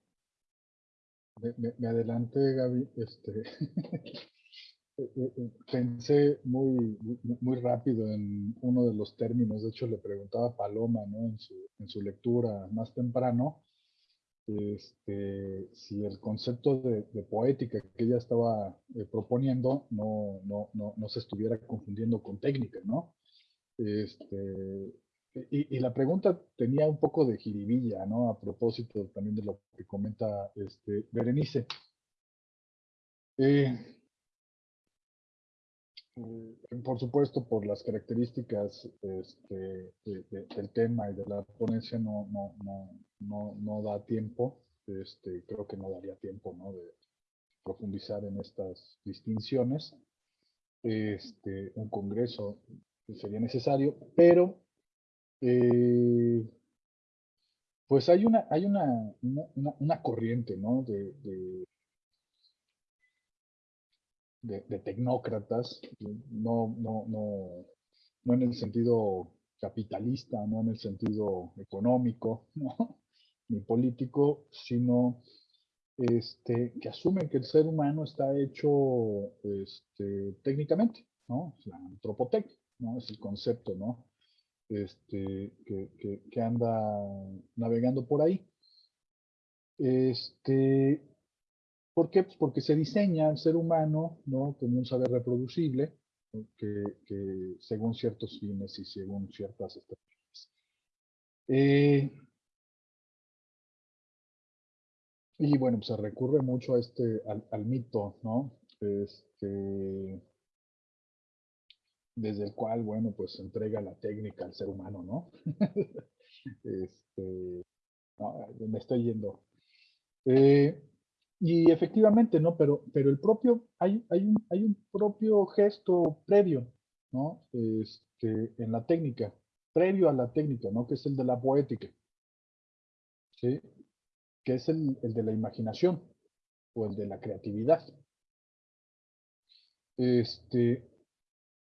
Me, adelante, Gaby. Este, (laughs) eh, eh, eh, pensé muy, muy rápido en uno de los términos, de hecho le preguntaba a Paloma ¿no? en, su, en su lectura más temprano, este, si el concepto de, poética que ella estaba proponiendo no, no, no, no, se estuviera confundiendo con técnica, ¿no? Este, y, la pregunta tenía un poco de jiribilla, ¿no? A propósito también de lo que comenta este, Berenice. Eh, Mm, por supuesto, por las características este, del tema y de la ponencia no, no, no, no, no da tiempo, este, creo que no daría tiempo ¿no? de profundizar en estas distinciones. Este, un congreso sería necesario, pero eh, pues hay una, hay una, una, corriente ¿no? de, de, tecnócratas, no, no, no, no en el sentido capitalista, no en el sentido económico, (laughs) ni político, sino este, que asumen que el ser humano está hecho este, técnicamente, ¿no? la antropotecnia, ¿no? Es el concepto, ¿no? Este, que, que, anda navegando por ahí. Este, ¿Por qué? Pues porque se diseña el ser humano ¿no? como un saber reproducible que, según ciertos fines y según ciertas estrategias. Eh, Y bueno, pues se recurre mucho a este, al, mito, ¿no? Este, desde el cual, bueno, pues entrega la técnica al ser humano, ¿no? (laughs) este, me estoy yendo. Eh, y efectivamente, ¿no? Pero, pero el propio, hay, hay, un, hay un propio gesto previo, ¿no? Este, en la técnica, previo a la técnica, ¿no? Que es el de la poética. ¿Sí? que es el, de la imaginación o el de la creatividad. Este,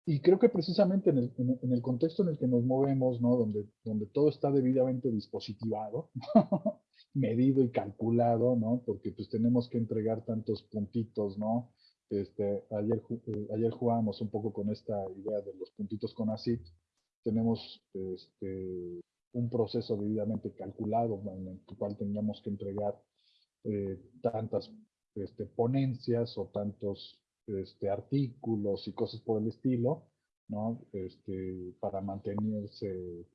y creo que precisamente en el, contexto en el que nos movemos, ¿no? donde, donde todo está debidamente dispositivado, (laughs) medido y calculado, ¿no? porque pues tenemos que entregar tantos puntitos, ¿no? Este, ayer, eh, ayer jugábamos un poco con esta idea de los puntitos con ACID. Tenemos este, un proceso debidamente calculado en el cual tengamos que entregar eh, tantas este, ponencias o tantos este, artículos y cosas por el estilo, ¿no? Este, para mantenerse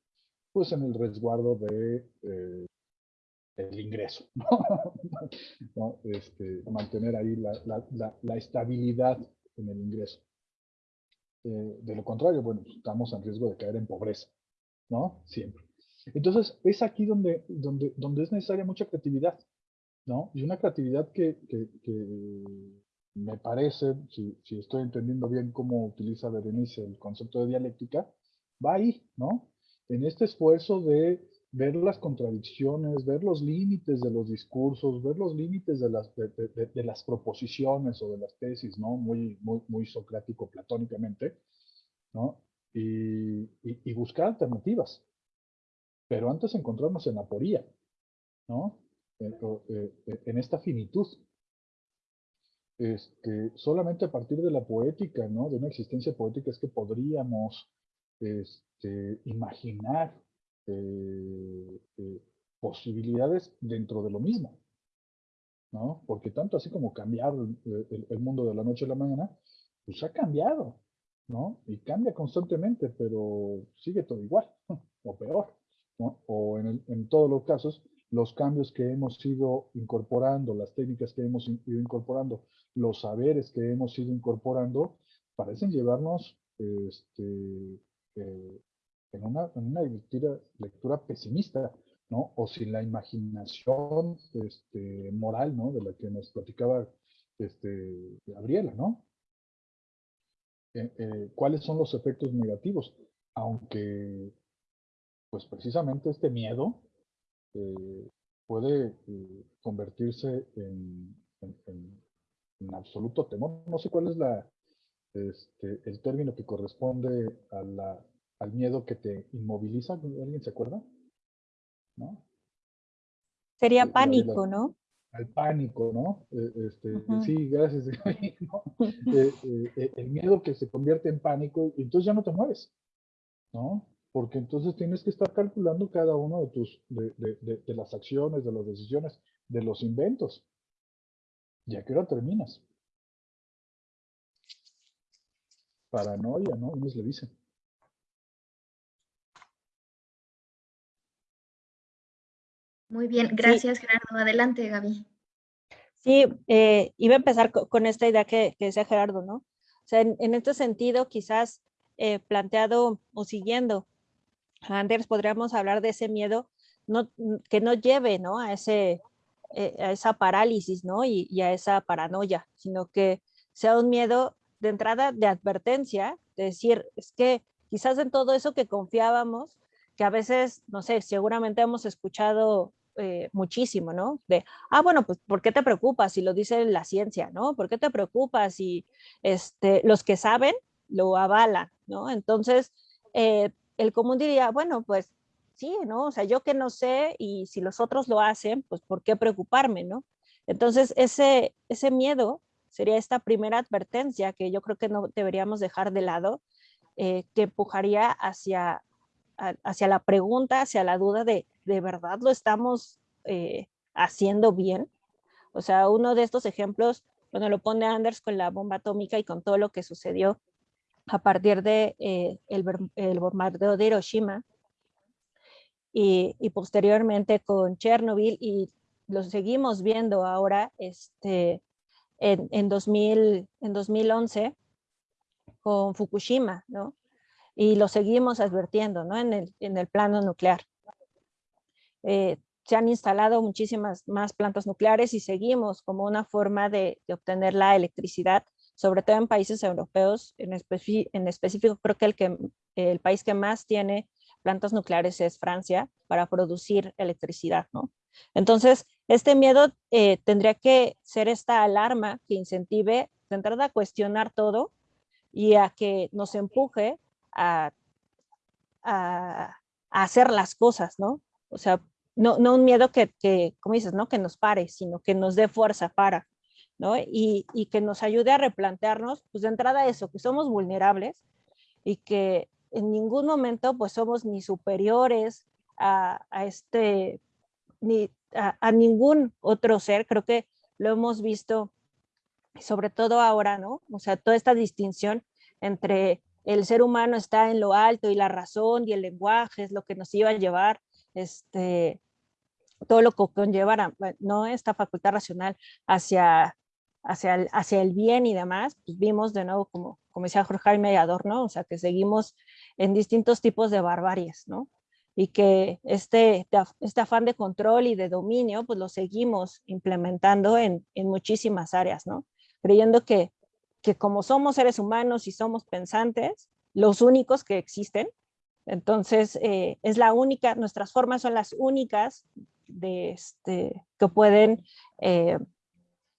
pues en el resguardo de eh, el ingreso, (laughs) ¿no? Este, mantener ahí la, la, la, estabilidad en el ingreso. Eh, de lo contrario, bueno, pues, estamos en riesgo de caer en pobreza, ¿no? Siempre. Entonces, es aquí donde, donde, donde es necesaria mucha creatividad, ¿no? Y una creatividad que, que, me parece, si, si, estoy entendiendo bien cómo utiliza Berenice el concepto de dialéctica, va ahí, ¿no? En este esfuerzo de ver las contradicciones, ver los límites de los discursos, ver los límites de las, de, las proposiciones o de las tesis, ¿no? Muy, muy, muy socrático, platónicamente, ¿no? Y, y, buscar alternativas, pero antes encontrarnos en la poría, ¿no? Eh, en esta finitud. Este, solamente a partir de la poética, ¿no? De una existencia poética es que podríamos este, imaginar eh, posibilidades dentro de lo mismo, ¿no? Porque tanto así como cambiar el, el, mundo de la noche a la mañana, pues ha cambiado, ¿no? Y cambia constantemente, pero sigue todo igual, (laughs) o peor o en, todos los casos, los cambios que hemos ido incorporando, las técnicas que hemos ido incorporando, los saberes que hemos ido incorporando, parecen llevarnos este, eh, en, una, lectura, pesimista, ¿no? O sin la imaginación este, moral, ¿no? De la que nos platicaba este, Gabriela, ¿no? Eh, eh, ¿Cuáles son los efectos negativos? Aunque pues precisamente este miedo puede convertirse en, absoluto temor. No sé cuál es la, este, el término que corresponde a la, al miedo que te inmoviliza. ¿Alguien se acuerda? ¿No? Sería pánico, ¿no? Al pánico, ¿no? Este, Sí, gracias. (laughs) el miedo que se convierte en pánico y entonces ya no te mueves, ¿no? porque entonces tienes que estar calculando cada uno de tus, de, las acciones, de las decisiones, de los inventos. ¿Y a qué hora terminas? Paranoia, ¿no? Unos le dicen. Muy bien, gracias Gerardo. Adelante, Gaby. Sí, eh, iba a empezar con, esta idea que, decía Gerardo, ¿no? O sea, en, este sentido, quizás eh, planteado o siguiendo Anders, podríamos hablar de ese miedo no, que no lleve ¿no? A, ese, eh, a esa parálisis ¿no? Y, a esa paranoia, sino que sea un miedo de entrada de advertencia, de decir, es que quizás en todo eso que confiábamos, que a veces, no sé, seguramente hemos escuchado eh, muchísimo, ¿no? De, ah, bueno, pues, ¿por qué te preocupas si lo dice la ciencia, ¿no? ¿Por qué te preocupas si este, los que saben lo avalan, ¿no? Entonces, eh, el común diría, bueno, pues sí, ¿no? O sea, yo que no sé y si los otros lo hacen, pues ¿por qué preocuparme, no? Entonces, ese, ese miedo sería esta primera advertencia que yo creo que no deberíamos dejar de lado, eh, que empujaría hacia, hacia la pregunta, hacia la duda de, ¿de verdad lo estamos eh, haciendo bien? O sea, uno de estos ejemplos, bueno, lo pone Anders con la bomba atómica y con todo lo que sucedió a partir de eh, el, bombardeo de Hiroshima y, posteriormente con Chernobyl y lo seguimos viendo ahora este, en, en, 2000, en 2011 con Fukushima, ¿no? Y lo seguimos advirtiendo, ¿no? En el, en el plano nuclear. Eh, se han instalado muchísimas más plantas nucleares y seguimos como una forma de, obtener la electricidad, sobre todo en países europeos, en, en específico creo que el, que el país que más tiene plantas nucleares es Francia para producir electricidad, ¿no? Entonces, este miedo eh, tendría que ser esta alarma que incentive de entrada a cuestionar todo y a que nos empuje a, a, a hacer las cosas, ¿no? O sea, no, no un miedo que, que, como dices, ¿no? Que nos pare, sino que nos dé fuerza para, ¿no? Y, y que nos ayude a replantearnos, pues de entrada eso, que somos vulnerables y que en ningún momento pues somos ni superiores a, este, ni a, a, ningún otro ser, creo que lo hemos visto sobre todo ahora, ¿no? O sea, toda esta distinción entre el ser humano está en lo alto y la razón y el lenguaje es lo que nos iba a llevar este, todo lo que conlleva ¿no? esta facultad racional hacia, hacia, el, hacia el bien y demás, pues vimos de nuevo, como, como decía Jorge Jaime Adorno, o sea, que seguimos en distintos tipos de barbaries, ¿no? Y que este, este afán de control y de dominio, pues lo seguimos implementando en, en muchísimas áreas, ¿no? Creyendo que, que como somos seres humanos y somos pensantes, los únicos que existen, entonces, eh, es la única, nuestras formas son las únicas de este, que pueden eh,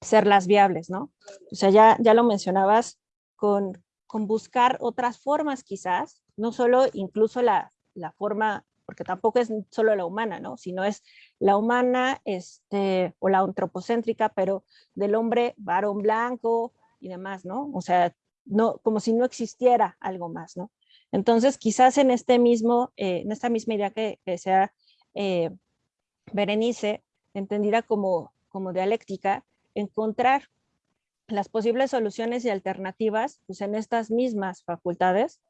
ser las viables, ¿no? O sea, ya, ya lo mencionabas con, con buscar otras formas quizás, no solo incluso la, la forma, porque tampoco es solo la humana, ¿no? Sino es la humana este, o la antropocéntrica, pero del hombre varón blanco y demás, ¿no? O sea, no, como si no existiera algo más, ¿no? Entonces, quizás en, este mismo, eh, en esta misma idea que, que sea eh, Berenice, entendida como, como dialéctica, encontrar las posibles soluciones y alternativas pues, en estas mismas facultades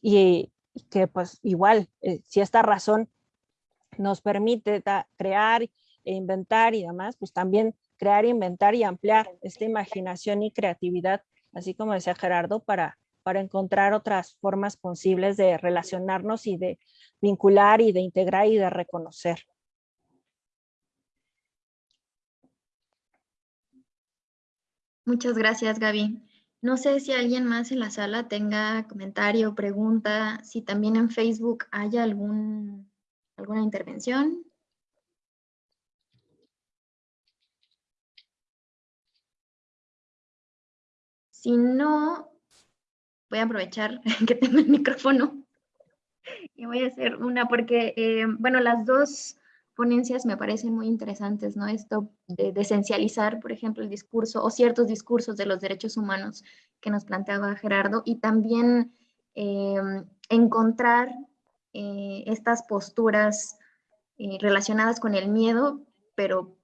y, que pues igual, eh, si esta razón nos permite crear e inventar y demás, pues también crear, inventar y ampliar esta imaginación y creatividad, así como decía Gerardo, para, para encontrar otras formas posibles de relacionarnos y de vincular y de integrar y de reconocer. Muchas gracias, Gaby. No sé si alguien más en la sala tenga comentario, pregunta, si también en Facebook haya algún, alguna intervención. Si no, voy a aprovechar (laughs) que tengo el micrófono y voy a hacer una porque, eh, bueno, las dos ponencias me parecen muy interesantes, ¿no? Esto de, de, esencializar, por ejemplo, el discurso o ciertos discursos de los derechos humanos que nos planteaba Gerardo y también eh, encontrar eh, estas posturas eh, relacionadas con el miedo, pero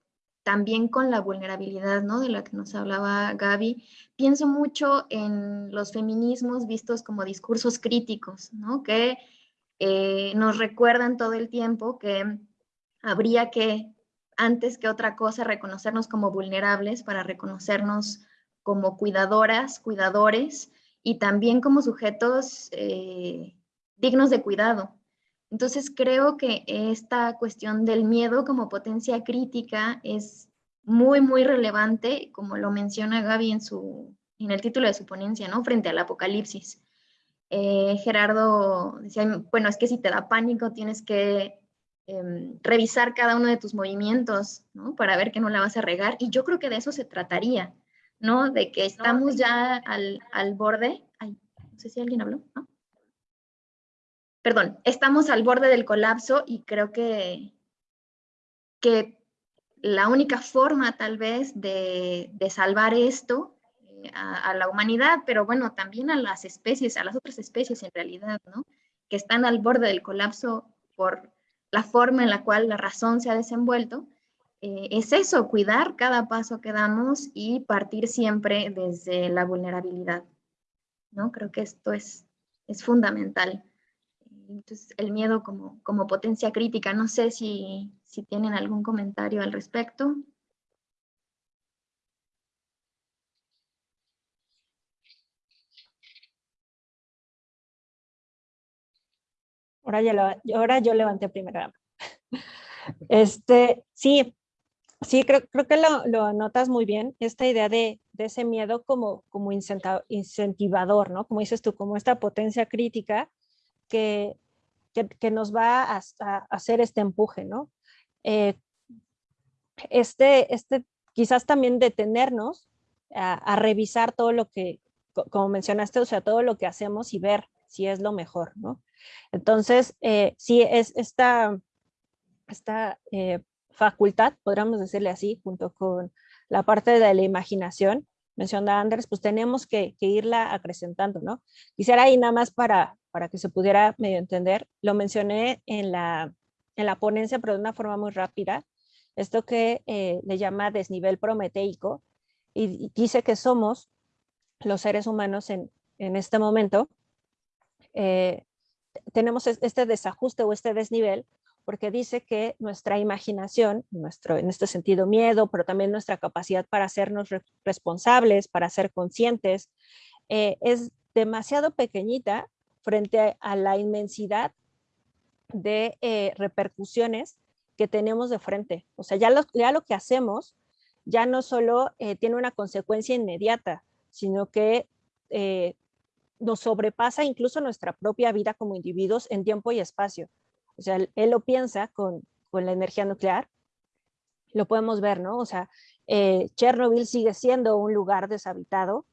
también con la vulnerabilidad, ¿no? De la que nos hablaba Gaby. Pienso mucho en los feminismos vistos como discursos críticos, ¿no? Que eh, nos recuerdan todo el tiempo que habría que, antes que otra cosa, reconocernos como vulnerables para reconocernos como cuidadoras, cuidadores y también como sujetos eh, dignos de cuidado, entonces creo que esta cuestión del miedo como potencia crítica es muy, muy relevante, como lo menciona Gaby en, su, en el título de su ponencia, ¿no? Frente al apocalipsis. Eh, Gerardo decía, bueno, es que si te da pánico tienes que eh, revisar cada uno de tus movimientos, ¿no? Para ver que no la vas a regar. Y yo creo que de eso se trataría, ¿no? De que estamos ya al, al borde. Ay, no sé si alguien habló, ¿no? perdón, estamos al borde del colapso y creo que, que la única forma tal vez de, de salvar esto eh, a, a, la humanidad, pero bueno, también a las especies, a las otras especies en realidad, ¿no? Que están al borde del colapso por la forma en la cual la razón se ha desenvuelto, eh, es eso, cuidar cada paso que damos y partir siempre desde la vulnerabilidad, ¿no? Creo que esto es, es fundamental entonces, el miedo como, como potencia crítica. No sé si, si tienen algún comentario al respecto. Ahora, ya ahora yo levanté primero Este, sí, sí, creo, creo que lo, lo notas muy bien, esta idea de, de ese miedo como, como incentivador, ¿no? Como dices tú, como esta potencia crítica que, que, nos va a, hacer este empuje, ¿no? Eh, este, este, quizás también detenernos a, a, revisar todo lo que, como mencionaste, o sea, todo lo que hacemos y ver si es lo mejor, ¿no? Entonces, eh, sí, es esta, esta eh, facultad, podríamos decirle así, junto con la parte de la imaginación, menciona Anders, pues tenemos que, irla acrecentando, ¿no? Quisiera ahí nada más para, para que se pudiera medio entender, lo mencioné en la, en la ponencia, pero de una forma muy rápida, esto que eh, le llama desnivel prometeico, y, dice que somos los seres humanos en, en este momento, eh, tenemos este desajuste o este desnivel porque dice que nuestra imaginación, nuestro, en este sentido miedo, pero también nuestra capacidad para hacernos responsables, para ser conscientes, eh, es demasiado pequeñita frente a la inmensidad de eh, repercusiones que tenemos de frente. O sea, ya lo, ya lo que hacemos ya no solo eh, tiene una consecuencia inmediata, sino que nos sobrepasa incluso nuestra propia vida como individuos en tiempo y espacio. O sea, él, lo piensa con, con, la energía nuclear, lo podemos ver, ¿no? O sea, eh, Chernobyl sigue siendo un lugar deshabitado,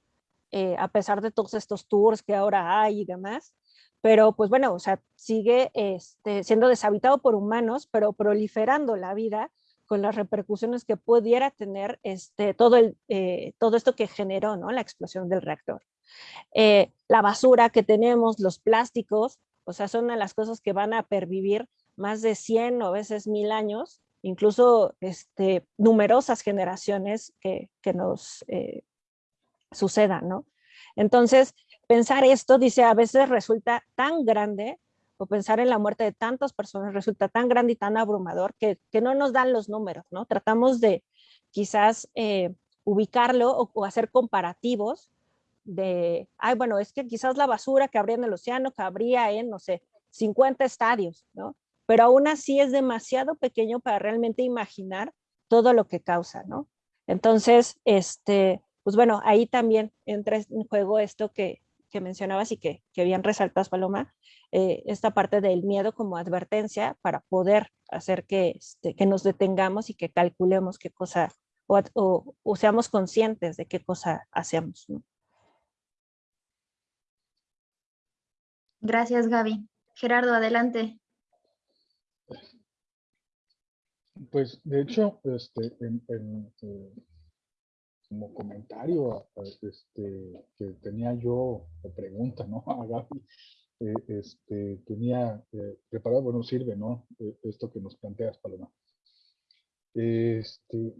eh, a pesar de todos estos tours que ahora hay y demás, pero pues bueno, o sea, sigue este, siendo deshabitado por humanos, pero proliferando la vida con las repercusiones que pudiera tener este, todo, el, eh, todo esto que generó ¿no? la explosión del reactor. Eh, la basura que tenemos, los plásticos, o sea, son de las cosas que van a pervivir más de 100 o veces mil años, incluso este, numerosas generaciones que, que nos eh, sucedan, ¿no? Entonces, pensar esto, dice, a veces resulta tan grande, o pensar en la muerte de tantas personas resulta tan grande y tan abrumador que, que no nos dan los números, ¿no? Tratamos de quizás eh, ubicarlo o, hacer comparativos de, ay, bueno, es que quizás la basura que habría en el océano cabría en, no sé, 50 estadios, ¿no? Pero aún así es demasiado pequeño para realmente imaginar todo lo que causa, ¿no? Entonces, este, pues bueno, ahí también entra en juego esto que, que mencionabas y que, que bien resaltas, Paloma, eh, esta parte del miedo como advertencia para poder hacer que, este, que nos detengamos y que calculemos qué cosa, o, o, o seamos conscientes de qué cosa hacemos, ¿no? Gracias, Gaby. Gerardo, adelante. Pues, de hecho, este, eh, como comentario este, que tenía yo de pregunta, ¿no? (laughs) A Gaby, eh, este, tenía eh, preparado, bueno, sirve, ¿no? esto que nos planteas, Paloma. Este,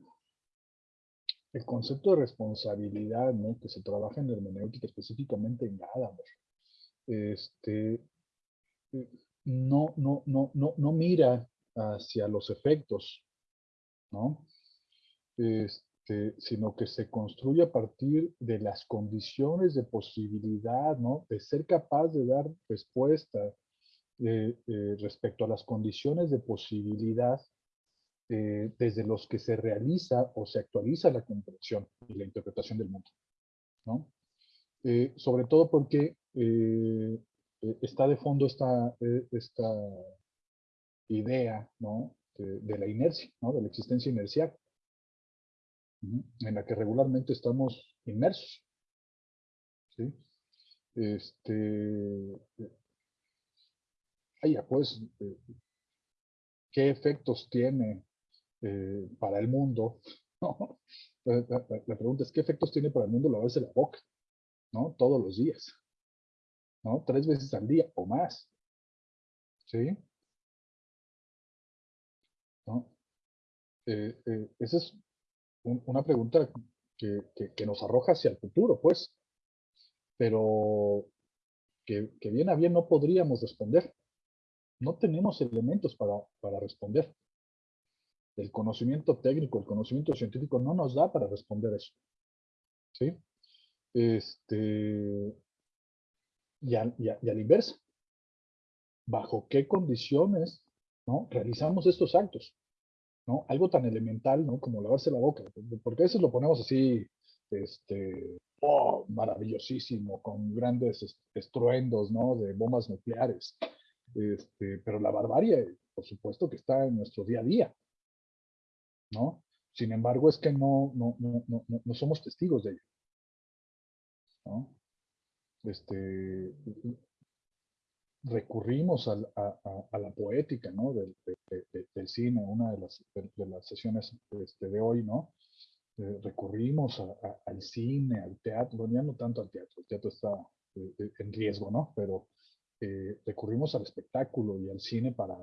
el concepto de responsabilidad, ¿no? Que se trabaja en hermenéutica, específicamente en Gadamer, este, no, no, no, no, no mira hacia los efectos, ¿no? Este, sino que se construye a partir de las condiciones de posibilidad, ¿no? De ser capaz de dar respuesta eh, eh, respecto a las condiciones de posibilidad eh, desde los que se realiza o se actualiza la comprensión y la interpretación del mundo, ¿no? Sobre todo porque eh, eh, está de fondo esta, eh, esta idea ¿no? de, la inercia, ¿no? de la existencia inercial, en la que regularmente estamos inmersos. ¿sí? Este, pues, ¿qué efectos tiene para el mundo? (laughs) La, la, pregunta es, ¿qué efectos tiene para el mundo la vez de la boca? ¿No? Todos los días. ¿no? Tres veces al día o más. ¿Sí? ¿No? Eh, eh, esa es una pregunta que, que, nos arroja hacia el futuro, pues, pero que, que, bien a bien no podríamos responder, no tenemos elementos para, para responder. El conocimiento técnico, el conocimiento científico no nos da para responder eso. ¿Sí? Este, y, a, y, a, y la inversa. ¿Bajo qué condiciones ¿no? realizamos estos actos? ¿no? Algo tan elemental, ¿no? Como lavarse la boca, porque a veces lo ponemos así, este, oh, maravillosísimo, con grandes estruendos, ¿no? De bombas nucleares. Este, pero la barbarie, por supuesto que está en nuestro día a día, ¿no? Sin embargo, es que no, no, no, no, no somos testigos de ello. ¿No? Este, recurrimos a, a, a, la poética ¿no? del, de, de, cine, una de las, de, las sesiones este, de hoy, ¿no? Eh, recurrimos al cine, al teatro, no tanto al teatro, el teatro está eh, eh, en riesgo, ¿no? Pero recurrimos al espectáculo y al cine para,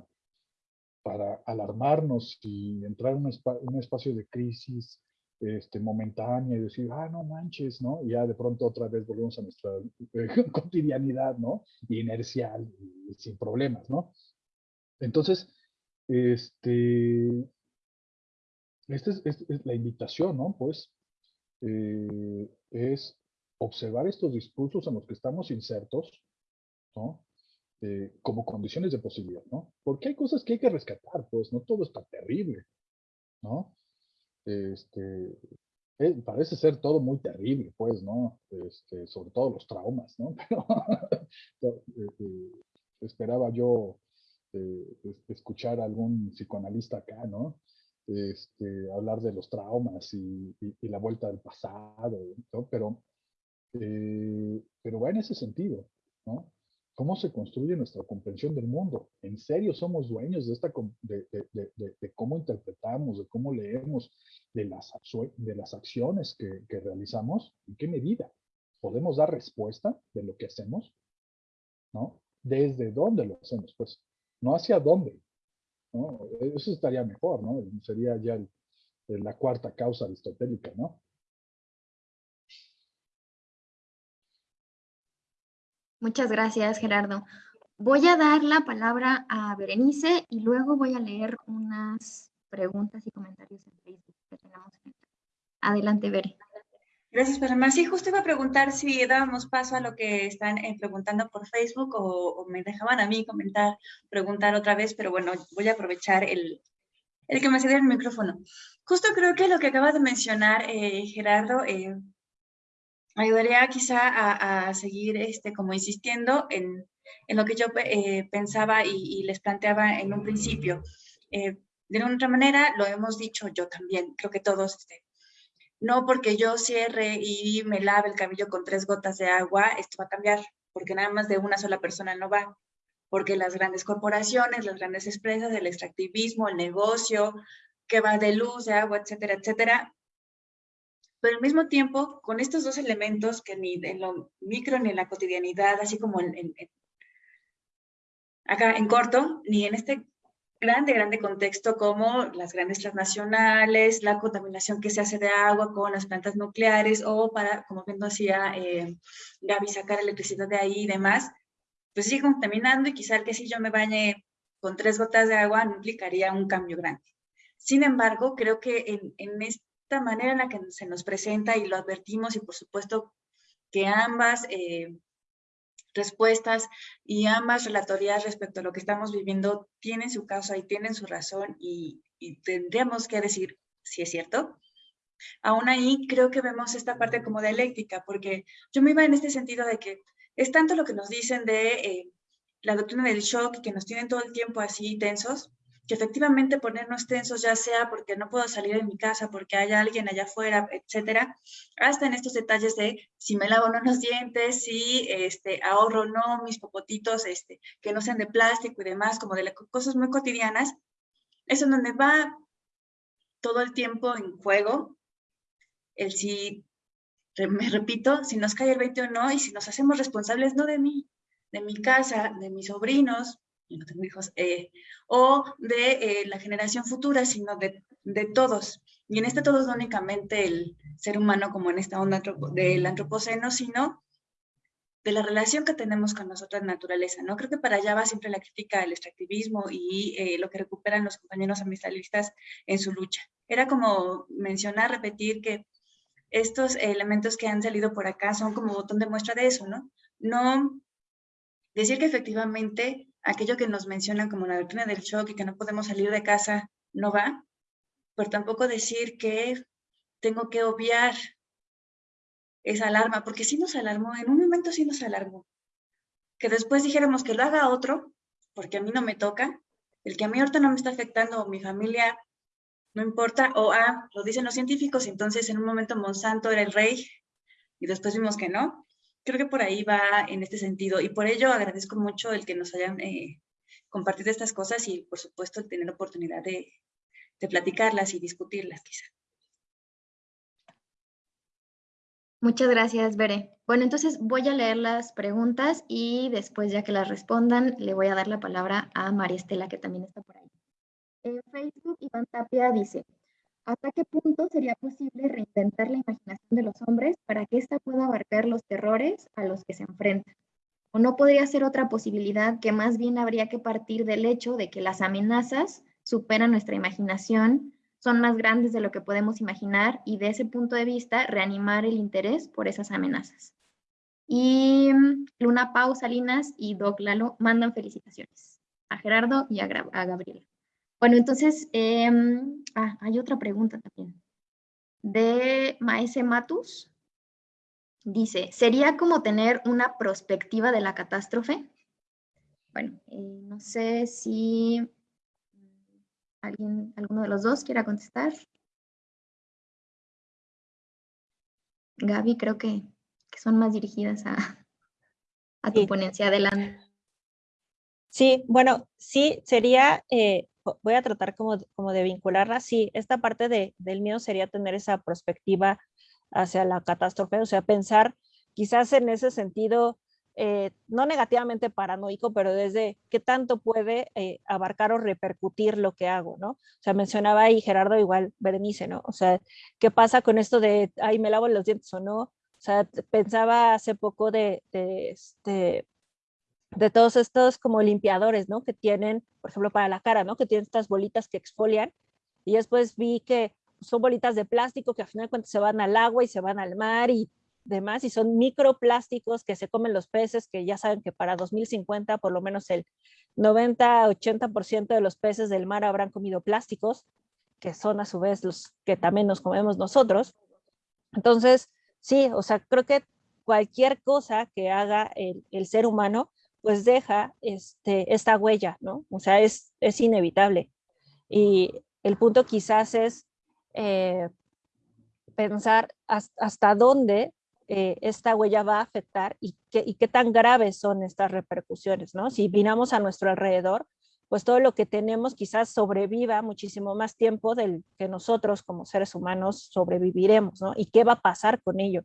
para alarmarnos y entrar en un, un espacio de crisis este, momentánea y decir, ah, no manches, ¿no? Y ya de pronto otra vez volvemos a nuestra (laughs) cotidianidad, ¿no? Y inercial, y, sin problemas, ¿no? Entonces, este, esta es, es, es, la invitación, ¿no? Pues, eh, es observar estos discursos en los que estamos insertos, ¿no? Eh, como condiciones de posibilidad, ¿no? Porque hay cosas que hay que rescatar, pues, no todo está terrible, ¿no? Este, eh, parece ser todo muy terrible, pues, ¿no? Este, sobre todo los traumas, ¿no? (laughs) Pero eh, eh, esperaba yo escuchar a algún psicoanalista acá, ¿no? Este, hablar de los traumas y, la vuelta del pasado. Pero, pero va en ese sentido, ¿no? ¿Cómo se construye nuestra comprensión del mundo? ¿En serio somos dueños de, esta, de, cómo interpretamos, de cómo leemos, de las, de las acciones que, realizamos? ¿En qué medida? ¿Podemos dar respuesta de lo que hacemos? ¿No? ¿Desde dónde lo hacemos? Pues, no hacia dónde. Eso estaría mejor, ¿no? Sería ya la cuarta causa aristotélica, ¿no? Muchas gracias, Gerardo. Voy a dar la palabra a Berenice y luego voy a leer unas preguntas y comentarios en Facebook que tenemos. Adelante, Bere. Gracias, Paloma. Sí, justo iba a preguntar si dábamos paso a lo que están eh, preguntando por Facebook o, o, me dejaban a mí comentar, preguntar otra vez, pero bueno, voy a aprovechar el, el que me cedió el micrófono. Justo creo que lo que acabas de mencionar, eh, Gerardo, eh, ayudaría quizá a, a, seguir este, como insistiendo en, en lo que yo eh, pensaba y, y, les planteaba en un principio. Eh, de una otra manera, lo hemos dicho yo también, creo que todos, este, no porque yo cierre y me lave el cabello con tres gotas de agua, esto va a cambiar, porque nada más de una sola persona no va, porque las grandes corporaciones, las grandes empresas, el extractivismo, el negocio, que va de luz, de agua, etcétera, etcétera, pero al mismo tiempo, con estos dos elementos que ni en lo micro ni en la cotidianidad, así como en, en, en, acá en corto, ni en este grande, grande contexto como las grandes transnacionales, la contaminación que se hace de agua con las plantas nucleares o para, como bien decía eh, Gaby, sacar electricidad de ahí y demás, pues sigue contaminando y quizá que si yo me bañe con tres gotas de agua no implicaría un cambio grande. Sin embargo, creo que en, en esta manera en la que se nos presenta y lo advertimos y por supuesto que ambas eh, respuestas y ambas relatorías respecto a lo que estamos viviendo tienen su causa y tienen su razón y, y tendríamos que decir si es cierto. Aún ahí creo que vemos esta parte como dialéctica, porque yo me iba en este sentido de que es tanto lo que nos dicen de eh, la doctrina del shock, que nos tienen todo el tiempo así tensos, que efectivamente ponernos tensos, ya sea porque no puedo salir de mi casa, porque hay alguien allá afuera, etcétera, hasta en estos detalles de si me lavo no los dientes, si este, ahorro no mis popotitos, este, que no sean de plástico y demás, como de las cosas muy cotidianas, es en donde va todo el tiempo en juego el si, me repito, si nos cae el 20 o no, y si nos hacemos responsables no de mí, de mi casa, de mis sobrinos, no tengo hijos, eh, o de eh, la generación futura, sino de, de, todos. Y en este todos no únicamente el ser humano como en esta onda del antropoceno, sino de la relación que tenemos con nosotros naturaleza, ¿no? Creo que para allá va siempre la crítica al extractivismo y eh, lo que recuperan los compañeros ambientalistas en su lucha. Era como mencionar, repetir que estos elementos que han salido por acá son como botón de muestra de eso, ¿no? No decir que efectivamente aquello que nos mencionan como la doctrina del shock y que no podemos salir de casa no va, pero tampoco decir que tengo que obviar esa alarma, porque sí nos alarmó, en un momento sí nos alarmó. Que después dijéramos que lo haga otro, porque a mí no me toca, el que a mí ahorita no me está afectando, o mi familia, no importa, o ah, lo dicen los científicos, entonces en un momento Monsanto era el rey, y después vimos que no. Creo que por ahí va en este sentido, y por ello agradezco mucho el que nos hayan eh, compartido estas cosas y por supuesto tener oportunidad de, de platicarlas y discutirlas quizá. Muchas gracias, Bere. Bueno, entonces voy a leer las preguntas y después, ya que las respondan, le voy a dar la palabra a María Estela, que también está por ahí. En Facebook, Iván Tapia dice, ¿hasta qué punto sería posible reinventar la imaginación de los hombres para que ésta pueda abarcar los terrores a los que se enfrentan? ¿O no podría ser otra posibilidad que más bien habría que partir del hecho de que las amenazas superan nuestra imaginación son más grandes de lo que podemos imaginar y de ese punto de vista reanimar el interés por esas amenazas. Y mm, Luna Pau Salinas y Doc Lalo mandan felicitaciones a Gerardo y a, Gabriela. Bueno, entonces, em, ah, hay otra pregunta también. De Maese Matus. Dice, ¿sería como tener una perspectiva de la catástrofe? Bueno, eh, no sé si ¿Alguien, alguno de los dos quiera contestar? Gaby, creo que, son más dirigidas a, a tu ponencia adelante. Sí, bueno, sí, sería, eh, voy a tratar como, como de vincularla, sí, esta parte de, del miedo sería tener esa perspectiva hacia la catástrofe, o sea, pensar quizás en ese sentido eh, no negativamente paranoico, pero desde qué tanto puede eh, abarcar o repercutir lo que hago, ¿no? O sea, mencionaba ahí Gerardo igual, Berenice, ¿no? O sea, ¿qué pasa con esto de, ay, me lavo los dientes o no? O sea, pensaba hace poco de, de, este, de todos estos como limpiadores, ¿no? Que tienen, por ejemplo, para la cara, ¿no? Que tienen estas bolitas que exfolian y después vi que son bolitas de plástico que al final cuentas se van al agua y se van al mar y demás, y son microplásticos que se comen los peces, que ya saben que para 2050 por lo menos el 90-80% de los peces del mar habrán comido plásticos, que son a su vez los que también nos comemos nosotros. Entonces, sí, o sea, creo que cualquier cosa que haga el ser humano, pues deja este, esta huella, ¿no? O sea, es, es inevitable. Y el punto quizás es eh, pensar hasta dónde eh, esta huella va a afectar y qué, y qué tan graves son estas repercusiones, ¿no? Si vinamos a nuestro alrededor, pues todo lo que tenemos quizás sobreviva muchísimo más tiempo del que nosotros como seres humanos sobreviviremos, ¿no? Y qué va a pasar con ello,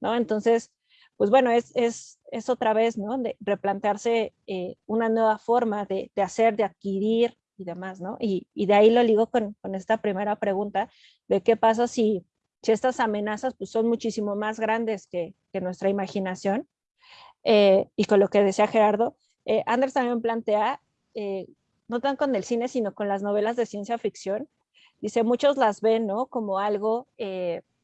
¿no? Entonces, pues bueno, es, es, es otra vez, ¿no? Replantearse eh, una nueva forma de, de, hacer, de adquirir y demás, ¿no? Y, y de ahí lo ligo con, con, esta primera pregunta de qué pasa si si estas amenazas pues, son muchísimo más grandes que, nuestra imaginación. Eh, y con lo que decía Gerardo, eh, Anders también plantea, eh, no tan con el cine, sino con las novelas de ciencia ficción. Dice, muchos las ven ¿no? como algo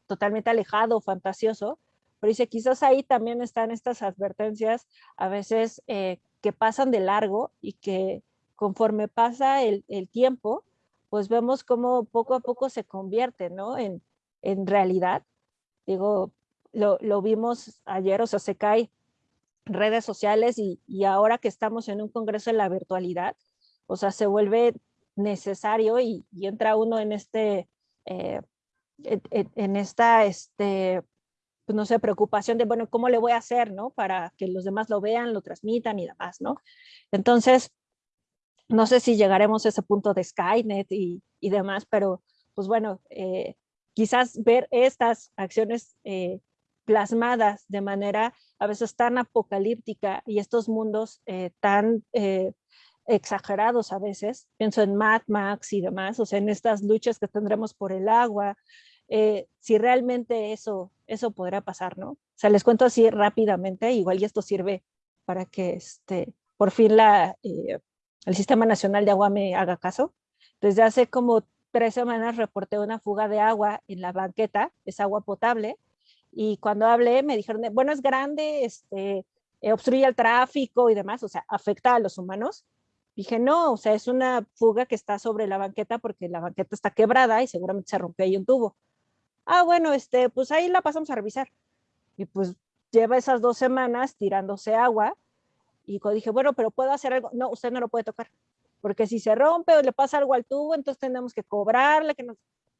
totalmente alejado, fantasioso, pero dice, quizás ahí también están estas advertencias a veces que pasan de largo y que conforme pasa el, tiempo, pues vemos cómo poco a poco se convierte ¿no? en, en realidad, digo, lo, vimos ayer, o sea, se cae redes sociales y, y, ahora que estamos en un congreso en la virtualidad, o sea, se vuelve necesario y, entra uno en este, eh, en, esta, este, pues no sé, preocupación de, bueno, ¿cómo le voy a hacer, no? Para que los demás lo vean, lo transmitan y demás, ¿no? Entonces, no sé si llegaremos a ese punto de Skynet y, y demás, pero pues bueno, eh, quizás ver estas acciones eh, plasmadas de manera a veces tan apocalíptica y estos mundos eh, tan exagerados a veces, pienso en Mad Max y demás, o sea, en estas luchas que tendremos por el agua, eh, si realmente eso, eso podrá pasar, ¿no? O sea, les cuento así rápidamente, igual y esto sirve para que este, por fin la, eh, el Sistema Nacional de Agua me haga caso. Desde hace como tres semanas reporté una fuga de agua en la banqueta, es agua potable, y cuando hablé me dijeron, bueno, es grande, este, eh, obstruye el tráfico y demás, o sea, afecta a los humanos. Dije, no, o sea, es una fuga que está sobre la banqueta porque la banqueta está quebrada y seguramente se rompió ahí un tubo. Ah, bueno, este, pues ahí la pasamos a revisar. Y pues lleva esas dos semanas tirándose agua. Y dije, bueno, pero ¿puedo hacer algo? No, usted no lo puede tocar. Porque si se rompe o le pasa algo al tubo, entonces tenemos que cobrarle. Que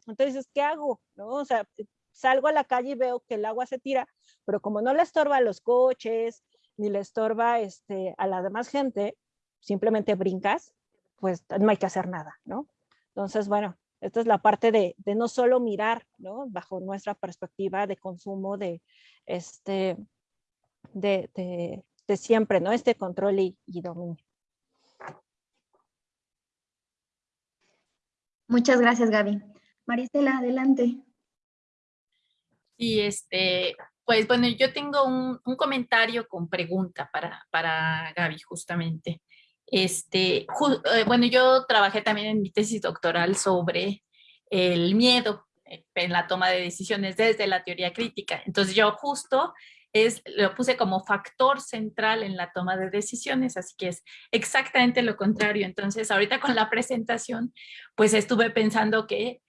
Entonces, ¿qué hago? ¿No? O sea, salgo a la calle y veo que el agua se tira, pero como no le estorba a los coches, ni le estorba este, a la demás gente, simplemente brincas, pues no hay que hacer nada, ¿no? Entonces, bueno, esta es la parte de, de no solo mirar, ¿no? Bajo nuestra perspectiva de consumo de, este, de, de, de siempre, ¿no? Este control y, y dominio. Muchas gracias, Gaby. Maristela, adelante. Sí, este, pues bueno, yo tengo un, un comentario con pregunta para, para Gaby justamente. Este, eh, bueno, yo trabajé también en mi tesis doctoral sobre el miedo en la toma de decisiones desde la teoría crítica. Entonces yo justo es, lo puse como factor central en la toma de decisiones, así que es exactamente lo contrario. Entonces ahorita con la presentación, pues estuve pensando que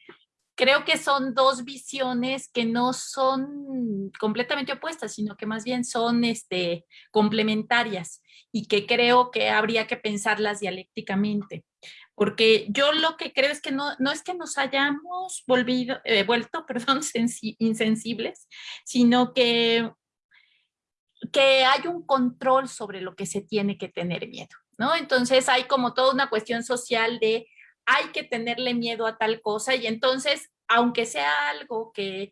creo que son dos visiones que no son completamente opuestas, sino que más bien son este, complementarias y que creo que habría que pensarlas dialécticamente. Porque yo lo que creo es que no, no es que nos hayamos volvido, eh, vuelto (laughs) perdón, insensibles, sino que, que hay un control sobre lo que se tiene que tener miedo. ¿no? Entonces hay como toda una cuestión social de hay que tenerle miedo a tal cosa y entonces, aunque sea algo que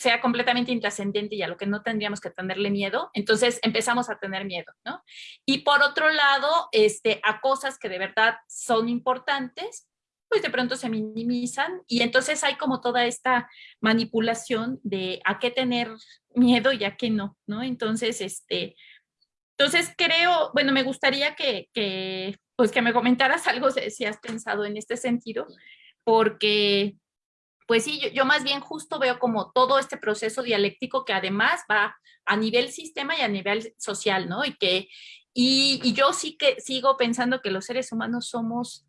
sea completamente intrascendente y a lo que no tendríamos que tenerle miedo, entonces empezamos a tener miedo, ¿no? Y por otro lado, este, a cosas que de verdad son importantes, pues de pronto se minimizan y entonces hay como toda esta manipulación de a qué tener miedo y a qué no, ¿no? Entonces, este, entonces creo, bueno, me gustaría que, que pues que me comentaras algo si has pensado en este sentido, porque pues sí, yo, más bien justo veo como todo este proceso dialéctico que además va a nivel sistema y a nivel social, ¿no? Y que, y, yo sí que sigo pensando que los seres humanos somos,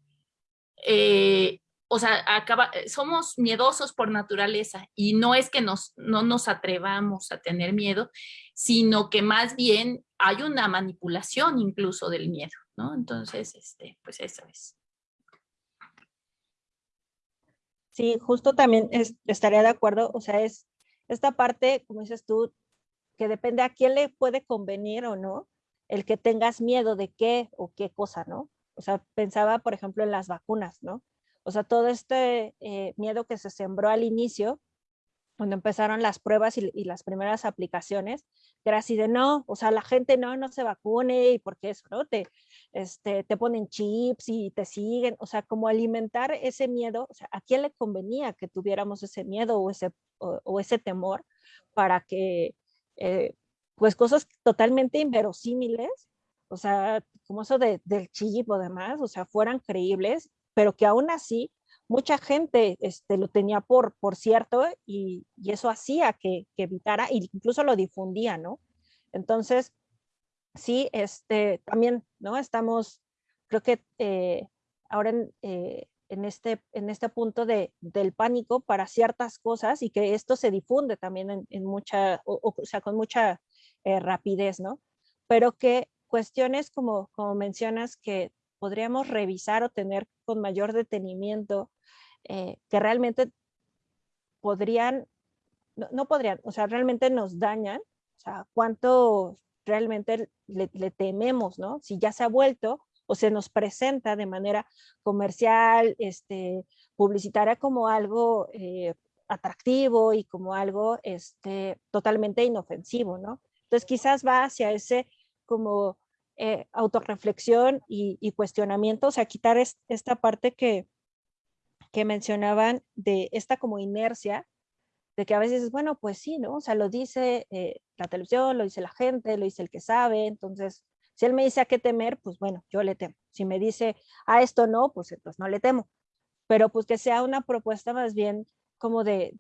eh, o sea, acaba, somos miedosos por naturaleza y no es que nos, no nos atrevamos a tener miedo, sino que más bien hay una manipulación incluso del miedo. ¿no? Entonces, este, pues eso es. Sí, justo también estaría de acuerdo, o sea, es esta parte, como dices tú, que depende a quién le puede convenir o no, el que tengas miedo de qué o qué cosa, ¿no? O sea, pensaba, por ejemplo, en las vacunas, ¿no? O sea, todo este eh, miedo que se sembró al inicio, cuando empezaron las pruebas y, y, las primeras aplicaciones, era así de no, o sea, la gente no, no se vacune y porque eso, ¿no? Te, este, te ponen chips y te siguen, o sea, como alimentar ese miedo, o sea, ¿a quién le convenía que tuviéramos ese miedo o ese, o, ese temor para que, eh, pues cosas totalmente inverosímiles, o sea, como eso de, del chip o demás, o sea, fueran creíbles, pero que aún así mucha gente este, lo tenía por, por cierto y, y eso hacía que, que evitara, e incluso lo difundía, ¿no? Entonces, sí, este, también, ¿no? Estamos, creo que eh, ahora en, eh, en, este, en este punto de, del pánico para ciertas cosas y que esto se difunde también en, mucha, o, sea, con mucha eh, rapidez, ¿no? Pero que cuestiones como, como mencionas que podríamos revisar o tener con mayor detenimiento, que realmente podrían, no, no podrían, o sea, realmente nos dañan, o sea, cuánto realmente le, tememos, ¿no? Si ya se ha vuelto o se nos presenta de manera comercial, este, publicitaria como algo eh, atractivo y como algo este, totalmente inofensivo, ¿no? Entonces quizás va hacia ese como eh, autorreflexión y, cuestionamiento, o sea, quitar esta parte que, que mencionaban de esta como inercia de que a veces, bueno, pues sí, ¿no? O sea, lo dice eh, la televisión, lo dice la gente, lo dice el que sabe, entonces, si él me dice a qué temer, pues bueno, yo le temo. Si me dice a esto no, pues entonces no le temo. Pero pues que sea una propuesta más bien como de,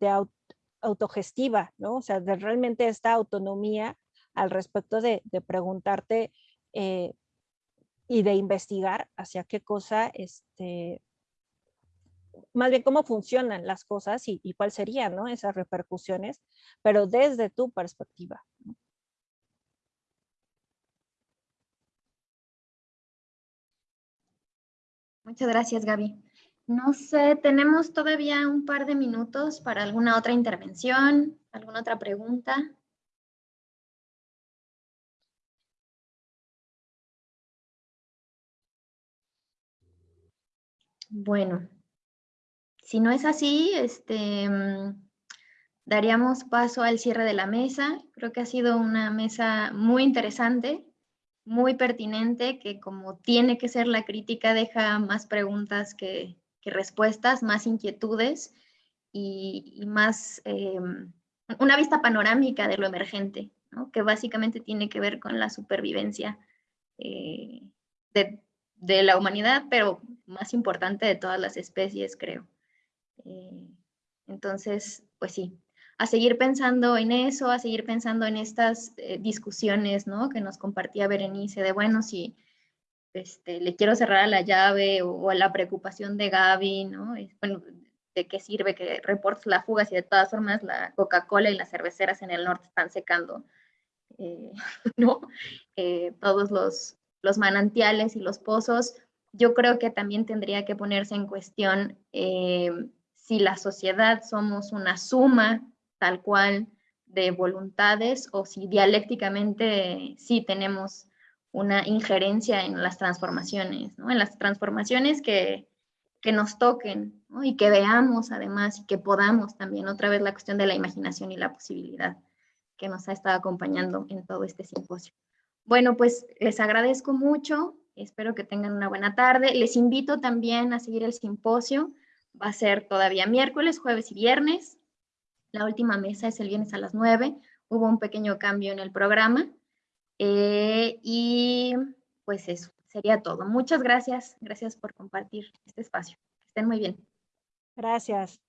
autogestiva, ¿no? O sea, de realmente esta autonomía al respecto de, preguntarte eh, y de investigar hacia qué cosa, este, más bien cómo funcionan las cosas y, y cuáles serían ¿no? esas repercusiones, pero desde tu perspectiva. Muchas gracias, Gaby. No sé, tenemos todavía un par de minutos para alguna otra intervención, alguna otra pregunta. Bueno, si no es así, este, mm, daríamos paso al cierre de la mesa. Creo que ha sido una mesa muy interesante, muy pertinente, que como tiene que ser la crítica, deja más preguntas que, respuestas, más inquietudes y, más em, una vista panorámica de lo emergente, que básicamente tiene que ver con la supervivencia eh, de, de la humanidad, pero más importante de todas las especies, creo. Eh, entonces, pues sí, a seguir pensando en eso, a seguir pensando en estas eh, discusiones, ¿no? Que nos compartía Berenice, de bueno, si este, le quiero cerrar a la llave o, a la preocupación de Gaby, ¿no? bueno, ¿de qué sirve que reportes la fuga si de todas formas la Coca-Cola y las cerveceras en el norte están secando, eh, (laughs) ¿no? todos los, los manantiales y los pozos, yo creo que también tendría que ponerse en cuestión si la sociedad somos una suma tal cual de voluntades o si dialécticamente sí tenemos una injerencia en las transformaciones, ¿no? en las transformaciones que, que nos toquen y que veamos además y que podamos también, otra vez la cuestión de la imaginación y la posibilidad que nos ha estado acompañando en todo este simposio. Bueno, pues les agradezco mucho, espero que tengan una buena tarde. Les invito también a seguir el simposio va a ser todavía miércoles, jueves y viernes. La última mesa es el viernes a las 9. Hubo un pequeño cambio en el programa. Eh, y pues eso, sería todo. Muchas gracias. Gracias por compartir este espacio. estén muy bien. Gracias.